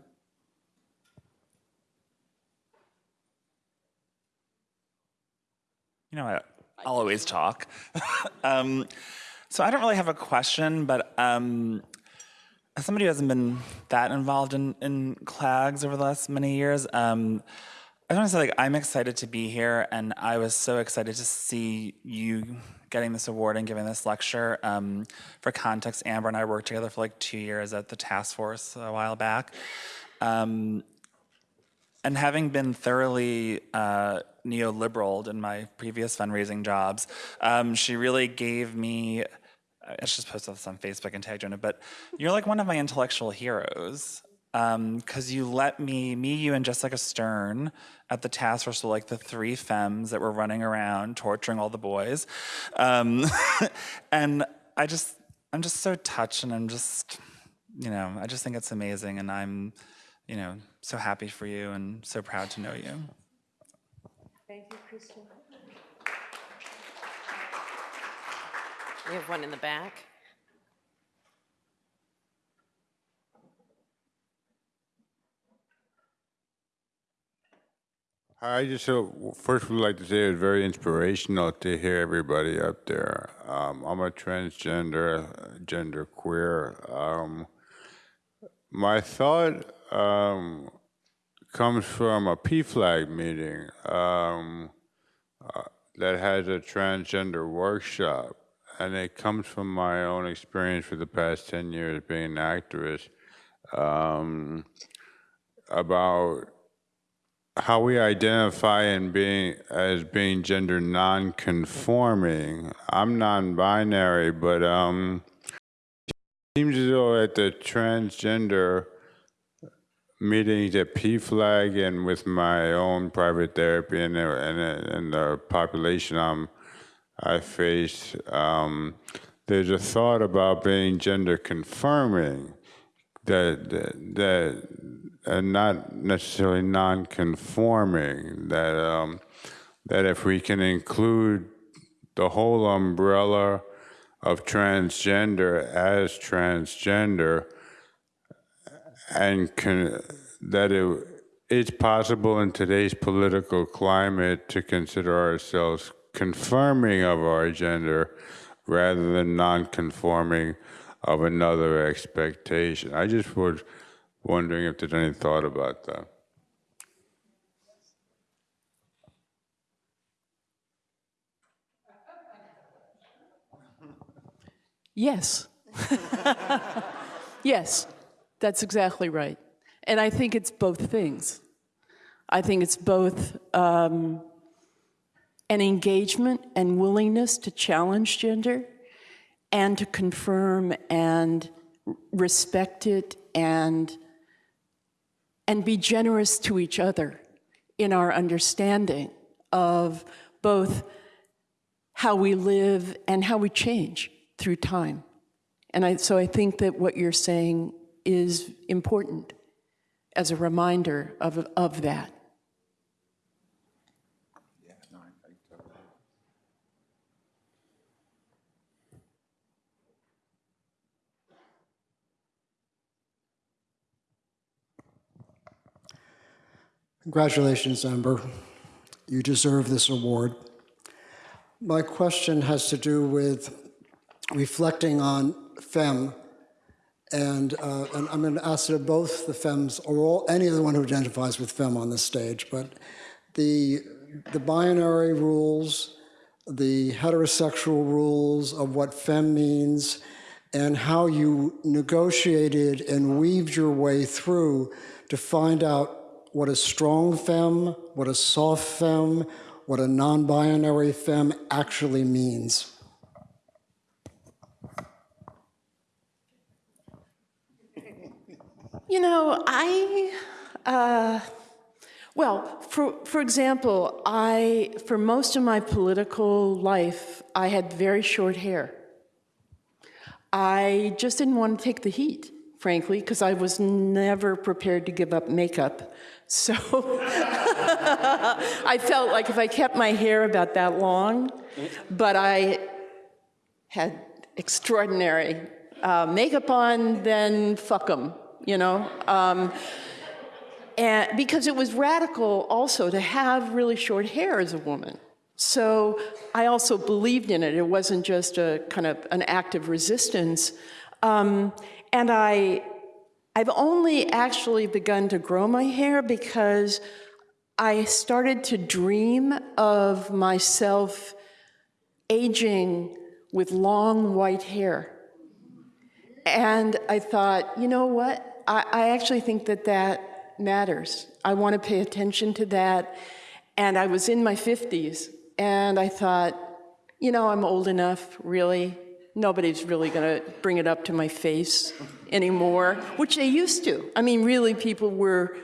[SPEAKER 17] You know, I, I'll always talk. um, so I don't really have a question, but um, as somebody who hasn't been that involved in, in CLAGS over the last many years, um, I want to say like I'm excited to be here, and I was so excited to see you getting this award and giving this lecture. Um, for context, Amber and I worked together for like two years at the task force a while back. Um, and having been thoroughly uh, neoliberal in my previous fundraising jobs, um, she really gave me. I should just post this on Facebook and tag you in it, but you're like one of my intellectual heroes because you let me, me, you, and Jessica Stern at the task force were like the three femmes that were running around torturing all the boys. Um, and I just, I'm just so touched and I'm just, you know, I just think it's amazing and I'm, you know, so happy for you and so proud to know you.
[SPEAKER 1] Thank you, Christian. We have one in the back.
[SPEAKER 18] I just uh, first would like to say it was very inspirational to hear everybody up there. Um, I'm a transgender, gender queer. Um, my thought um, comes from a PFLAG meeting um, uh, that has a transgender workshop, and it comes from my own experience for the past 10 years being an activist um, about how we identify and being as being gender non-conforming. I'm non-binary, but um, it seems as though at the transgender meetings at PFLAG and with my own private therapy and and, and the population I'm, I face, um, there's a thought about being gender confirming that that, that and not necessarily non-conforming. That um, that if we can include the whole umbrella of transgender as transgender, and can, that it, it's possible in today's political climate to consider ourselves confirming of our gender rather than non-conforming of another expectation. I just was wondering if there's any thought about that.
[SPEAKER 16] Yes. yes, that's exactly right. And I think it's both things. I think it's both um, an engagement and willingness to challenge gender and to confirm and respect it and and be generous to each other in our understanding of both how we live and how we change through time. And I, so I think that what you're saying is important as a reminder of, of that.
[SPEAKER 19] Congratulations, Amber. You deserve this award. My question has to do with reflecting on femme, and, uh, and I'm going to ask it of both the femmes or all, any other one who identifies with femme on this stage, but the, the binary rules, the heterosexual rules of what femme means, and how you negotiated and weaved your way through to find out what a strong femme, what a soft femme, what a non binary femme actually means.
[SPEAKER 16] You know, I, uh, well, for, for example, I, for most of my political life, I had very short hair. I just didn't want to take the heat, frankly, because I was never prepared to give up makeup. So I felt like if I kept my hair about that long, but I had extraordinary uh, makeup on, then fuck them, you know? Um, and because it was radical also to have really short hair as a woman. So I also believed in it. It wasn't just a kind of an act of resistance. Um, and I, I've only actually begun to grow my hair because I started to dream of myself aging with long white hair. And I thought, you know what? I, I actually think that that matters. I want to pay attention to that. And I was in my 50s, and I thought, you know, I'm old enough, really. Nobody's really going to bring it up to my face anymore, which they used to. I mean, really, people were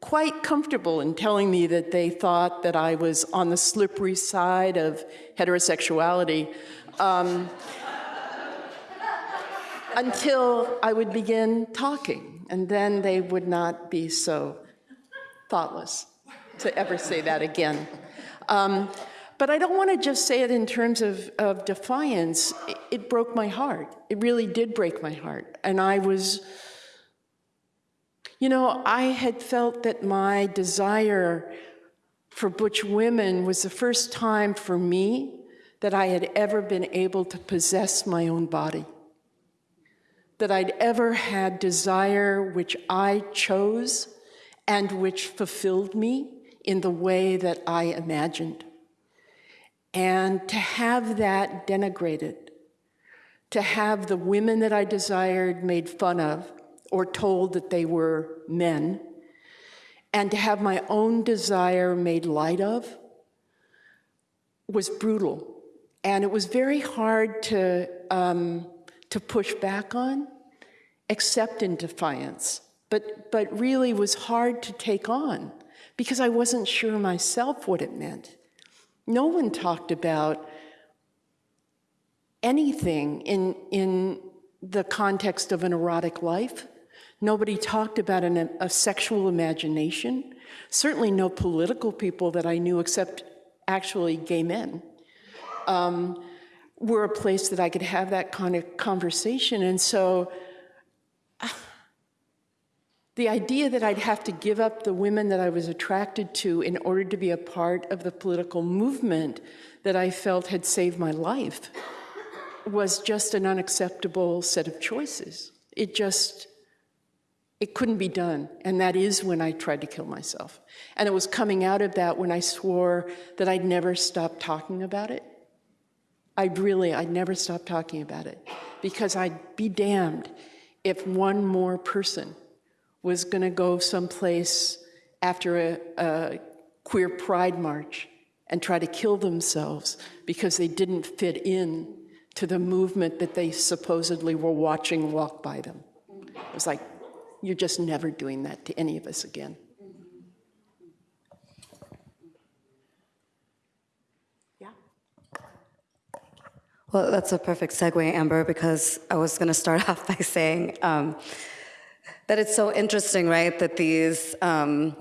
[SPEAKER 16] quite comfortable in telling me that they thought that I was on the slippery side of heterosexuality. Um, until I would begin talking, and then they would not be so thoughtless to ever say that again. Um, but I don't want to just say it in terms of, of defiance. It, it broke my heart. It really did break my heart. And I was, you know, I had felt that my desire for butch women was the first time for me that I had ever been able to possess my own body. That I'd ever had desire which I chose and which fulfilled me in the way that I imagined. And to have that denigrated, to have the women that I desired made fun of or told that they were men, and to have my own desire made light of was brutal. And it was very hard to, um, to push back on, except in defiance, but, but really was hard to take on because I wasn't sure myself what it meant. No one talked about anything in, in the context of an erotic life. Nobody talked about an, a sexual imagination. Certainly no political people that I knew except actually gay men um, were a place that I could have that kind of conversation. And so the idea that I'd have to give up the women that I was attracted to in order to be a part of the political movement that I felt had saved my life was just an unacceptable set of choices. It just, it couldn't be done. And that is when I tried to kill myself. And it was coming out of that when I swore that I'd never stop talking about it. I'd really, I'd never stop talking about it because I'd be damned if one more person was going to go someplace after a, a queer pride march and try to kill themselves because they didn't fit in to the movement that they supposedly were watching walk by them. It was like, you're just never doing that to any of us again. Yeah.
[SPEAKER 15] Well, that's a perfect segue, Amber, because I was going to start off by saying um, that it's so interesting, right, that these, um,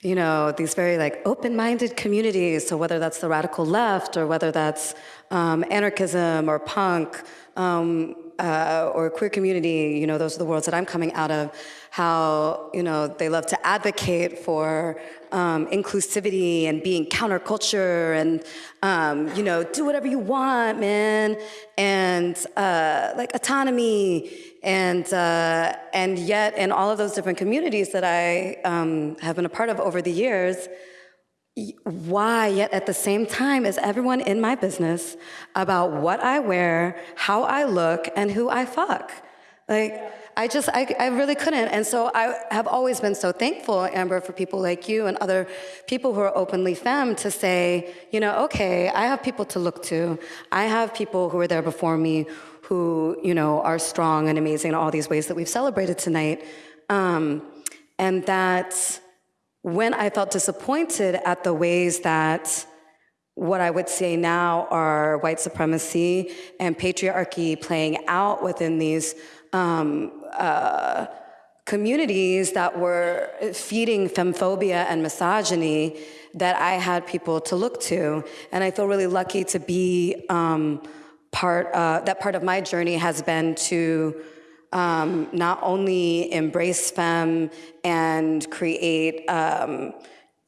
[SPEAKER 15] you know, these very like open-minded communities, so whether that's the radical left or whether that's um, anarchism or punk um, uh, or queer community, you know, those are the worlds that I'm coming out of, how, you know, they love to advocate for um, inclusivity and being counterculture and, um, you know, do whatever you want, man, and uh, like autonomy. And, uh, and yet, in all of those different communities that I um, have been a part of over the years, why, yet at the same time, is everyone in my business about what I wear, how I look, and who I fuck? Like, I just, I, I really couldn't. And so I have always been so thankful, Amber, for people like you and other people who are openly femme to say, you know, okay, I have people to look to. I have people who were there before me who, you know, are strong and amazing in all these ways that we've celebrated tonight. Um, and that when I felt disappointed at the ways that what I would say now are white supremacy and patriarchy playing out within these um, uh, communities that were feeding femmephobia and misogyny, that I had people to look to. And I feel really lucky to be um, part, uh, that part of my journey has been to um, not only embrace femme and create, um,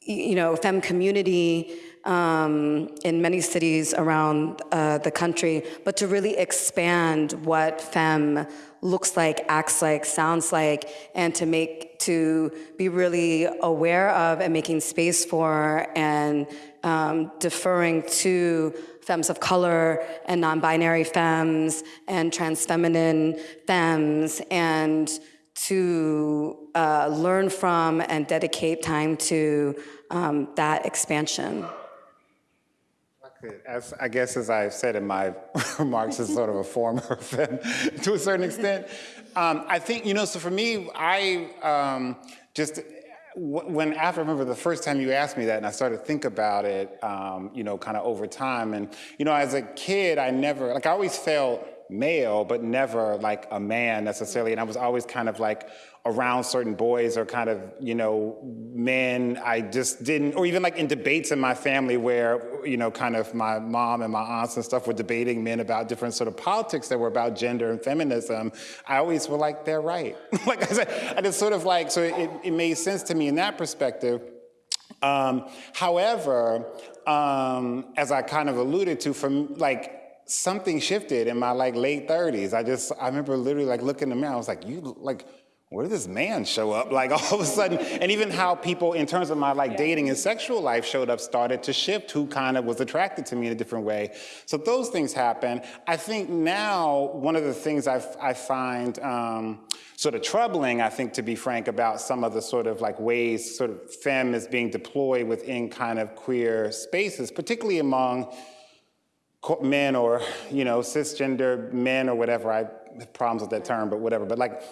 [SPEAKER 15] you know, femme community um, in many cities around uh, the country, but to really expand what femme looks like, acts like, sounds like, and to make to be really aware of and making space for and um, deferring to femmes of color and non-binary femmes and trans feminine femmes and to uh, learn from and dedicate time to um, that expansion.
[SPEAKER 14] As, I guess as I've said in my remarks as sort of a former fan to a certain extent, um, I think, you know, so for me, I um, just, when after, I remember the first time you asked me that and I started to think about it, um, you know, kind of over time. And, you know, as a kid, I never, like I always felt male, but never like a man necessarily. And I was always kind of like around certain boys or kind of, you know, men. I just didn't, or even like in debates in my family where, you know, kind of my mom and my aunts and stuff were debating men about different sort of politics that were about gender and feminism. I always were like, they're right. like I said, I just sort of like, so it, it made sense to me in that perspective. Um, however, um, as I kind of alluded to, from like something shifted in my like late 30s. I just I remember literally like looking in the mirror. I was like, you like. Where did this man show up? Like all of a sudden, and even how people, in terms of my like dating and sexual life, showed up, started to shift. Who kind of was attracted to me in a different way? So those things happen. I think now one of the things I, I find um, sort of troubling, I think, to be frank, about some of the sort of like ways sort of femme is being deployed within kind of queer spaces, particularly among men or, you know, cisgender men or whatever. I have problems with that term, but whatever. But like,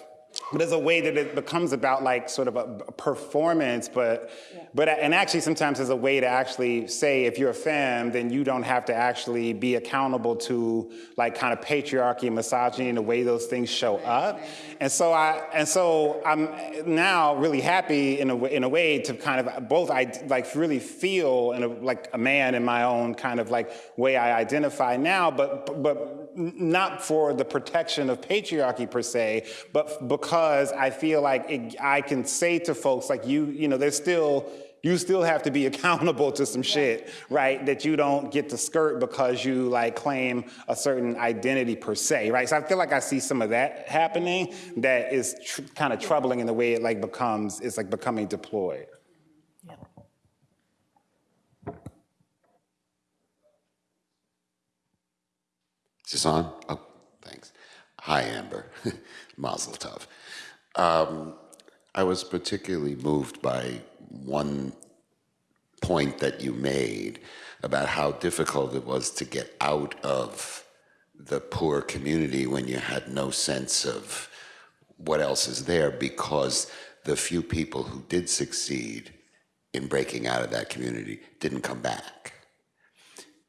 [SPEAKER 14] but there's a way that it becomes about like sort of a, performance, but but and actually sometimes there's a way to actually say if you're a femme, then you don't have to actually be accountable to like kind of patriarchy and misogyny and the way those things show up. And so I and so I'm now really happy in a way, in a way to kind of both I like really feel in a, like a man in my own kind of like way I identify now, but but not for the protection of patriarchy per se, but because I feel like it, I can say to folks like you, you know, there's still you still have to be accountable to some shit, right? That you don't get to skirt because you like claim a certain identity per se, right? So I feel like I see some of that happening that is tr- kind of troubling in the way it like becomes, it's like becoming deployed.
[SPEAKER 20] Is this on? Oh, thanks. Hi, Amber. Mazel tov. Um, I was particularly moved by one point that you made about how difficult it was to get out of the poor community when you had no sense of what else is there because the few people who did succeed in breaking out of that community didn't come back.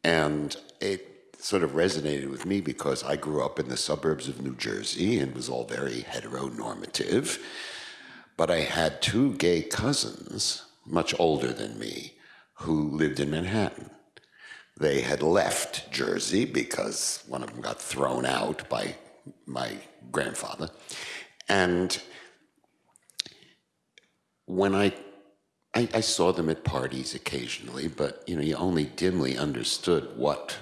[SPEAKER 20] And it sort of resonated with me because I grew up in the suburbs of New Jersey and was all very heteronormative. But I had two gay cousins, much older than me, who lived in Manhattan. They had left Jersey because one of them got thrown out by my grandfather. And when I I, I saw them at parties occasionally, but you know, you only dimly understood what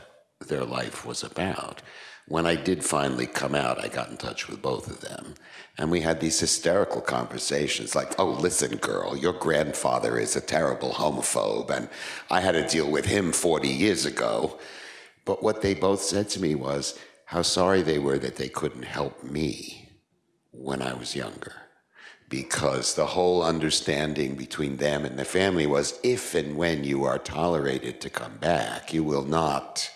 [SPEAKER 20] their life was about. when I did finally come out, I got in touch with both of them. And we had these hysterical conversations like, oh, listen, girl, your grandfather is a terrible homophobe, and I had to deal with him 40 years ago. But what they both said to me was how sorry they were that they couldn't help me when I was younger. Because the whole understanding between them and the family was if and when you are tolerated to come back, you will not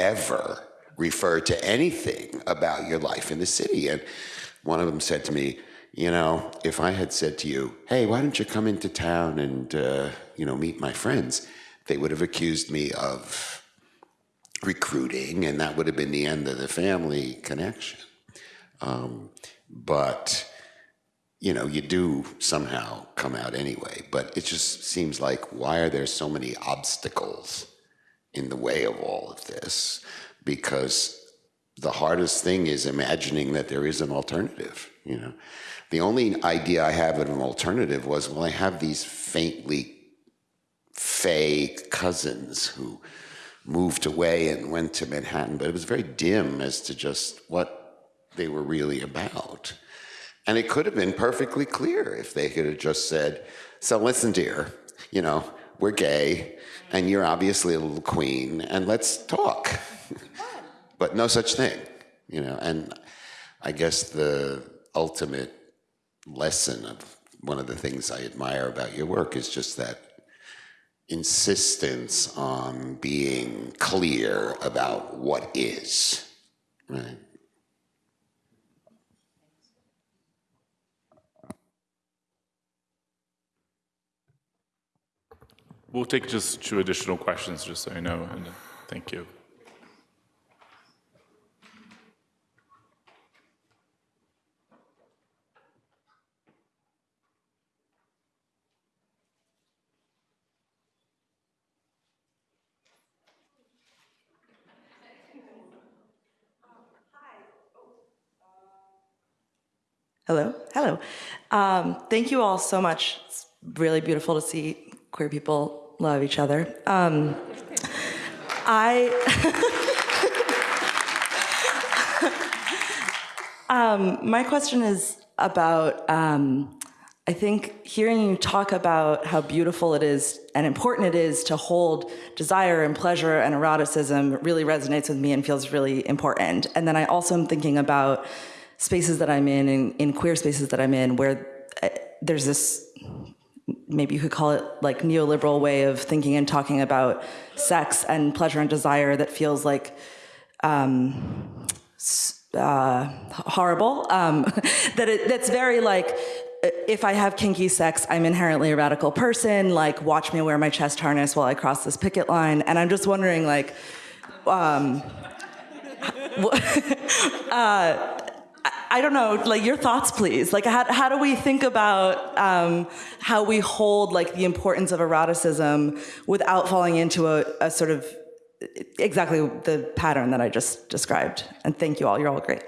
[SPEAKER 20] ever, refer to anything about your life in the city. And one of them said to me, you know, if I had said to you, hey, why don't you come into town and, uh, you know, meet my friends, they would have accused me of recruiting, and that would have been the end of the family connection. Um, but, you know, you do somehow come out anyway. But it just seems like, why are there so many obstacles in the way of all of this? Because the hardest thing is imagining that there is an alternative, you know. The only idea I have of an alternative was, well, I have these faintly fake cousins who moved away and went to Manhattan, but it was very dim as to just what they were really about. And it could have been perfectly clear if they could have just said, so listen, dear, you know, we're gay, and you're obviously a little queen, and let's talk but no such thing, you know. And I guess the ultimate lesson of one of the things I admire about your work is just that insistence on being clear about what is, right?
[SPEAKER 10] We'll take just two additional questions, just so you know, and thank you.
[SPEAKER 21] Hello, hello. Um, thank you all so much. It's really beautiful to see queer people love each other. Um, I. um, my question is about. Um, I think hearing you talk about how beautiful it is and important it is to hold desire and pleasure and eroticism really resonates with me and feels really important. And then I also am thinking about spaces that I'm in, in, in queer spaces that I'm in, where uh, there's this, maybe you could call it like neoliberal way of thinking and talking about sex and pleasure and desire that feels like um, uh, horrible. Um, that it, that's very like, if I have kinky sex, I'm inherently a radical person. Like, watch me wear my chest harness while I cross this picket line. And I'm just wondering, like, um, uh, I don't know, like your thoughts, please. Like, how, how do we think about um, how we hold like the importance of eroticism without falling into a, a sort of exactly the pattern that I just described? And thank you all. You're all great.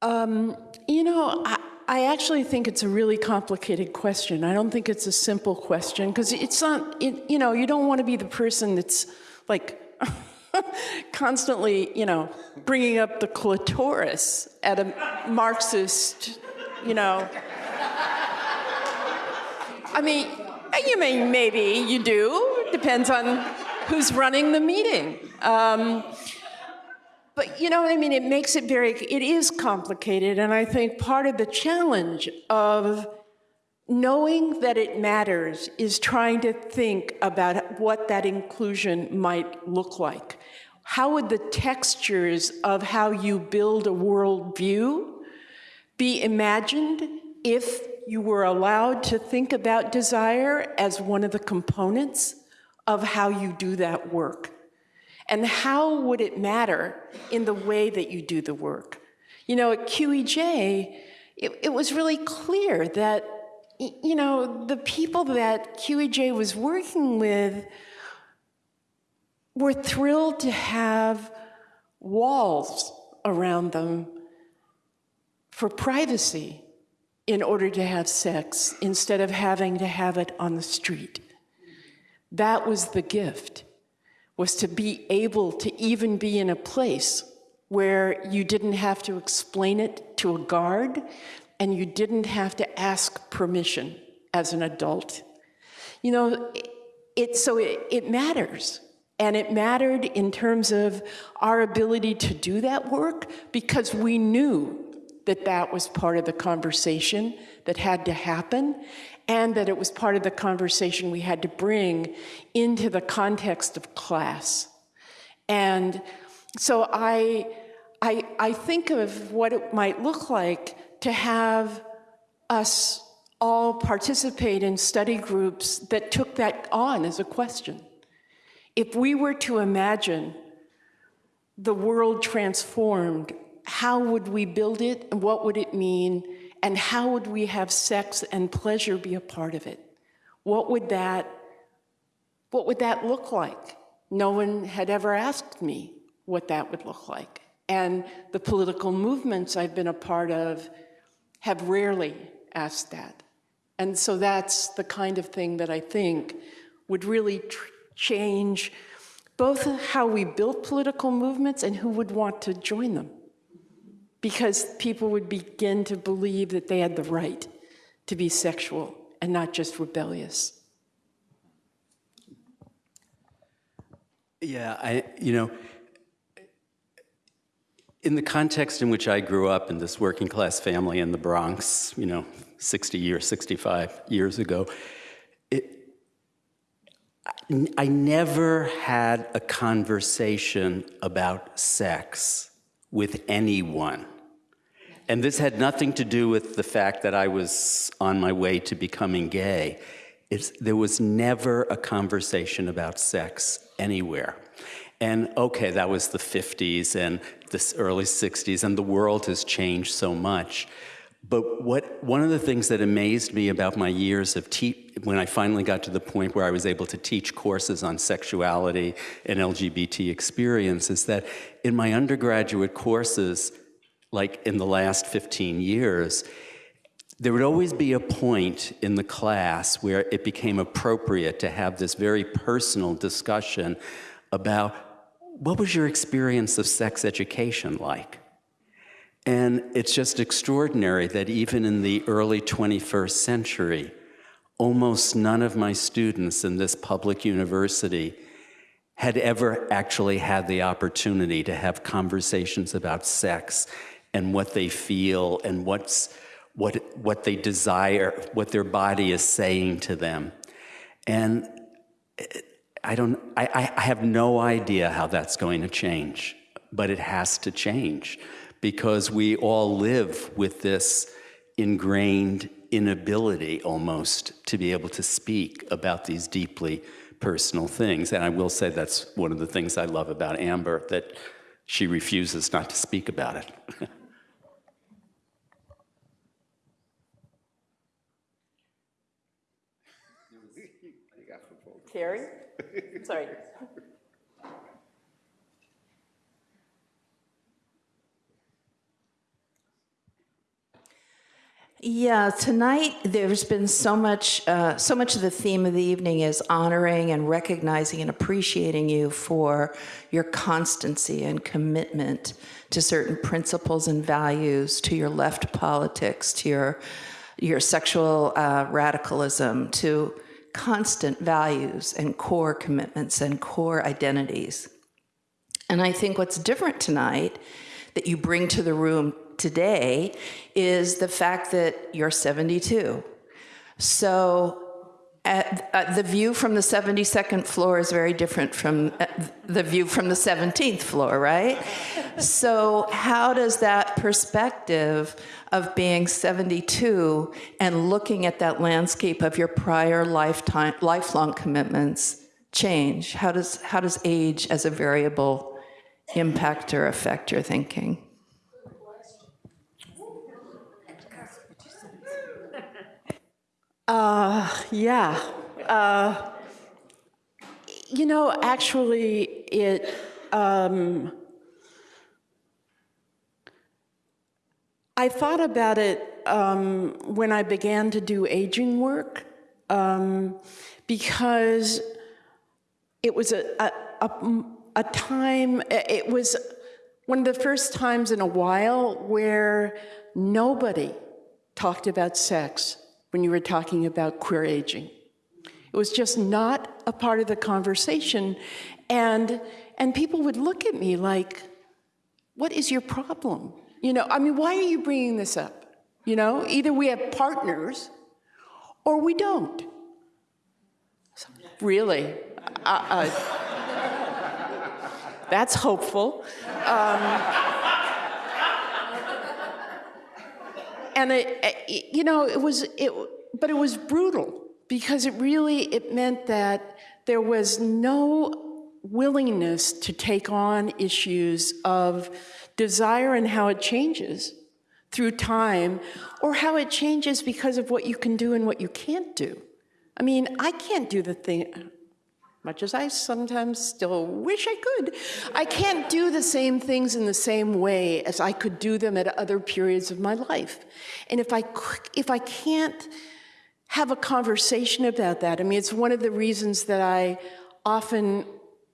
[SPEAKER 16] Um, you know, I, I actually think it's a really complicated question. I don't think it's a simple question because it's not, it, you know, you don't want to be the person that's like, constantly, you know, bringing up the clitoris at a Marxist, you know. I mean, you may, maybe you do, depends on who's running the meeting. Um, but you know I mean? It makes it very, it is complicated. And I think part of the challenge of knowing that it matters is trying to think about what that inclusion might look like. How would the textures of how you build a worldview be imagined if you were allowed to think about desire as one of the components of how you do that work? And how would it matter in the way that you do the work? You know, at QEJ, it, it was really clear that you know, the people that QEJ was working with were thrilled to have walls around them for privacy in order to have sex instead of having to have it on the street. That was the gift. was to be able to even be in a place where you didn't have to explain it to a guard and you didn't have to ask permission as an adult. You know, it, it so it, it matters. And it mattered in terms of our ability to do that work because we knew that that was part of the conversation that had to happen and that it was part of the conversation we had to bring into the context of class. And so I, I, I think of what it might look like to have us all participate in study groups that took that on as a question. If we were to imagine the world transformed, how would we build it and what would it mean? And how would we have sex and pleasure be a part of it? What would that, what would that look like? No one had ever asked me what that would look like. And the political movements I've been a part of have rarely asked that. And so that's the kind of thing that I think would really change both how we built political movements and who would want to join them. Because people would begin to believe that they had the right to be sexual and not just rebellious.
[SPEAKER 13] Yeah, I, you know, in the context in which I grew up in this working class family in the Bronx, you know, 60 years, 65 years ago, I never had a conversation about sex with anyone. And this had nothing to do with the fact that I was on my way to becoming gay. It's, there was never a conversation about sex anywhere. And okay, that was the 50s and the early 60s, and the world has changed so much. But what, one of the things that amazed me about my years of te- when I finally got to the point where I was able to teach courses on sexuality and LGBT experience is that in my undergraduate courses, like in the last 15 years, there would always be a point in the class where it became appropriate to have this very personal discussion about what was your experience of sex education like? And it's just extraordinary that even in the early 21st century, almost none of my students in this public university had ever actually had the opportunity to have conversations about sex and what they feel and what's, what, what they desire, what their body is saying to them. And I, don't, I, I have no idea how that's going to change, but it has to change because we all live with this ingrained inability almost to be able to speak about these deeply personal things. And I will say that's one of the things I love about Amber, that she refuses not to speak about it.
[SPEAKER 16] Carrie? Sorry.
[SPEAKER 22] Yeah, tonight there's been so much, uh, so much of the theme of the evening is honoring and recognizing and appreciating you for your constancy and commitment to certain principles and values, to your left politics, to your, your sexual uh, radicalism, to constant values and core commitments and core identities. And I think what's different tonight that you bring to the room today is the fact that you're 72. So at, uh, the view from the 72nd floor is very different from uh, the view from the 17th floor, right? so how does that perspective of being 72 and looking at that landscape of your prior lifetime, lifelong commitments change? How does, how does age as a variable impact or affect your thinking?
[SPEAKER 16] Uh, yeah. Uh, you know, actually, it. Um, I thought about it um, when I began to do aging work um, because it was a, a, a, a time, it was one of the first times in a while where nobody talked about sex when you were talking about queer aging. It was just not a part of the conversation. And, and people would look at me like, what is your problem? You know, I mean, why are you bringing this up? You know, either we have partners or we don't. Really? Uh, uh, that's hopeful. Um, and it, it, you know, it was, it, but it was brutal because it really, it meant that there was no willingness to take on issues of desire and how it changes through time, or how it changes because of what you can do and what you can't do. I mean, I can't do the thing, much as I sometimes still wish I could, I can't do the same things in the same way as I could do them at other periods of my life. And if I, if I can't have a conversation about that, I mean, it's one of the reasons that I often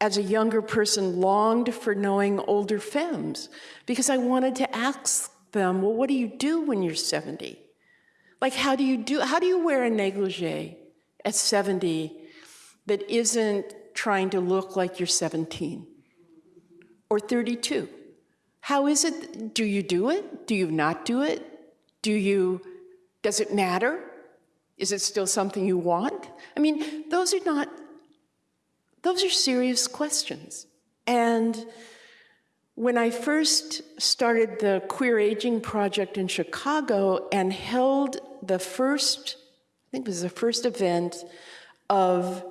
[SPEAKER 16] as a younger person, longed for knowing older femmes because I wanted to ask them, well, what do you do when you're 70? Like, how do you do, how do you wear a negligee at 70 that isn't trying to look like you're 17 or 32? How is it, do you do it? Do you not do it? Do you, does it matter? Is it still something you want? I mean, those are not those are serious questions. And when I first started the Queer Aging Project in Chicago and held the first, I think it was the first event of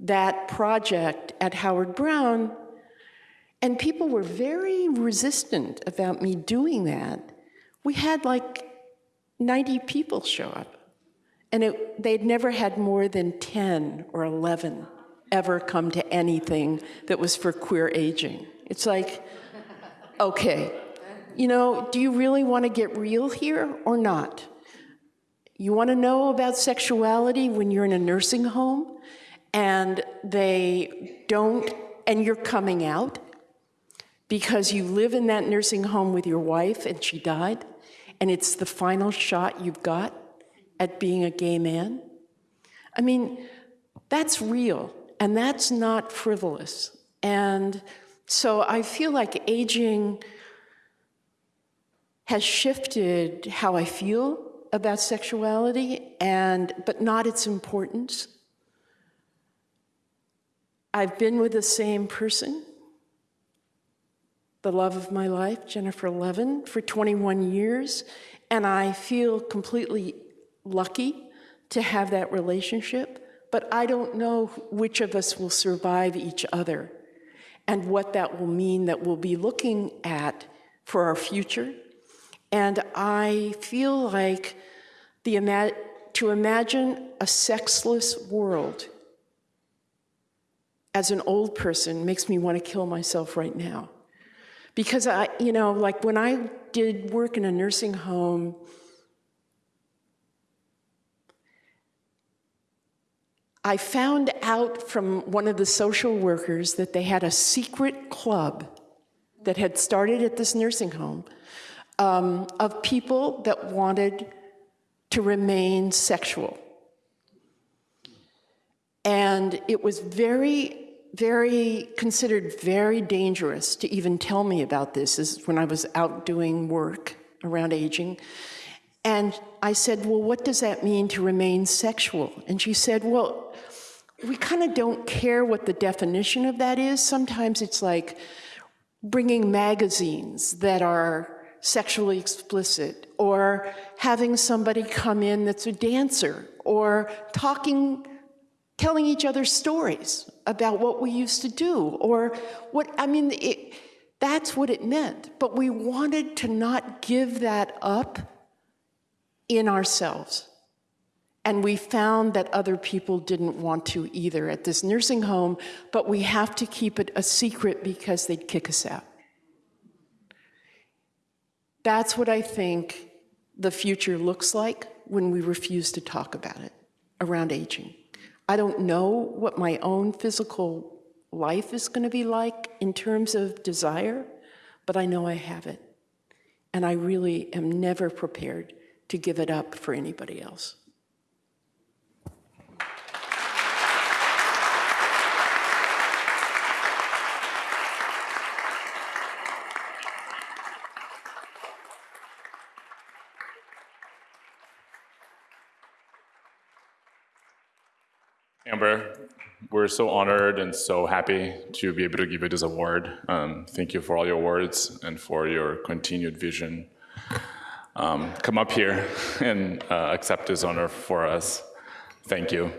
[SPEAKER 16] that project at Howard Brown, and people were very resistant about me doing that. We had like 90 people show up, and it, they'd never had more than 10 or 11 ever come to anything that was for queer aging. It's like, okay, you know, do you really want to get real here or not? You want to know about sexuality when you're in a nursing home and they don't, and you're coming out because you live in that nursing home with your wife and she died, and it's the final shot you've got at being a gay man? I mean, that's real. And that's not frivolous. And so I feel like aging has shifted how I feel about sexuality, and, but not its importance. I've been with the same person, the love of my life, Jennifer Levin, for 21 years, and I feel completely lucky to have that relationship but I don't know which of us will survive each other and what that will mean that we'll be looking at for our future. And I feel like the to imagine a sexless world as an old person makes me want to kill myself right now. Because I, you know, like when I did work in a nursing home I found out from one of the social workers that they had a secret club that had started at this nursing home um, of people that wanted to remain sexual. And it was very, very considered very dangerous to even tell me about this is when I was out doing work around aging. And I said, well, what does that mean to remain sexual? And she said, well, we kind of don't care what the definition of that is. Sometimes it's like bringing magazines that are sexually explicit, or having somebody come in that's a dancer, or talking, telling each other stories about what we used to do, or what, I mean, it, that's what it meant. But we wanted to not give that up in ourselves. And we found that other people didn't want to either at this nursing home, but we have to keep it a secret because they'd kick us out. That's what I think the future looks like when we refuse to talk about it around aging. I don't know what my own physical life is going to be like in terms of desire, but I know I have it. And I really am never prepared to give it up for anybody else.
[SPEAKER 10] Amber, we're so honored and so happy to be able to give you this award. Um, thank you for all your words and for your continued vision. Um, come up here and uh, accept this honor for us. Thank you.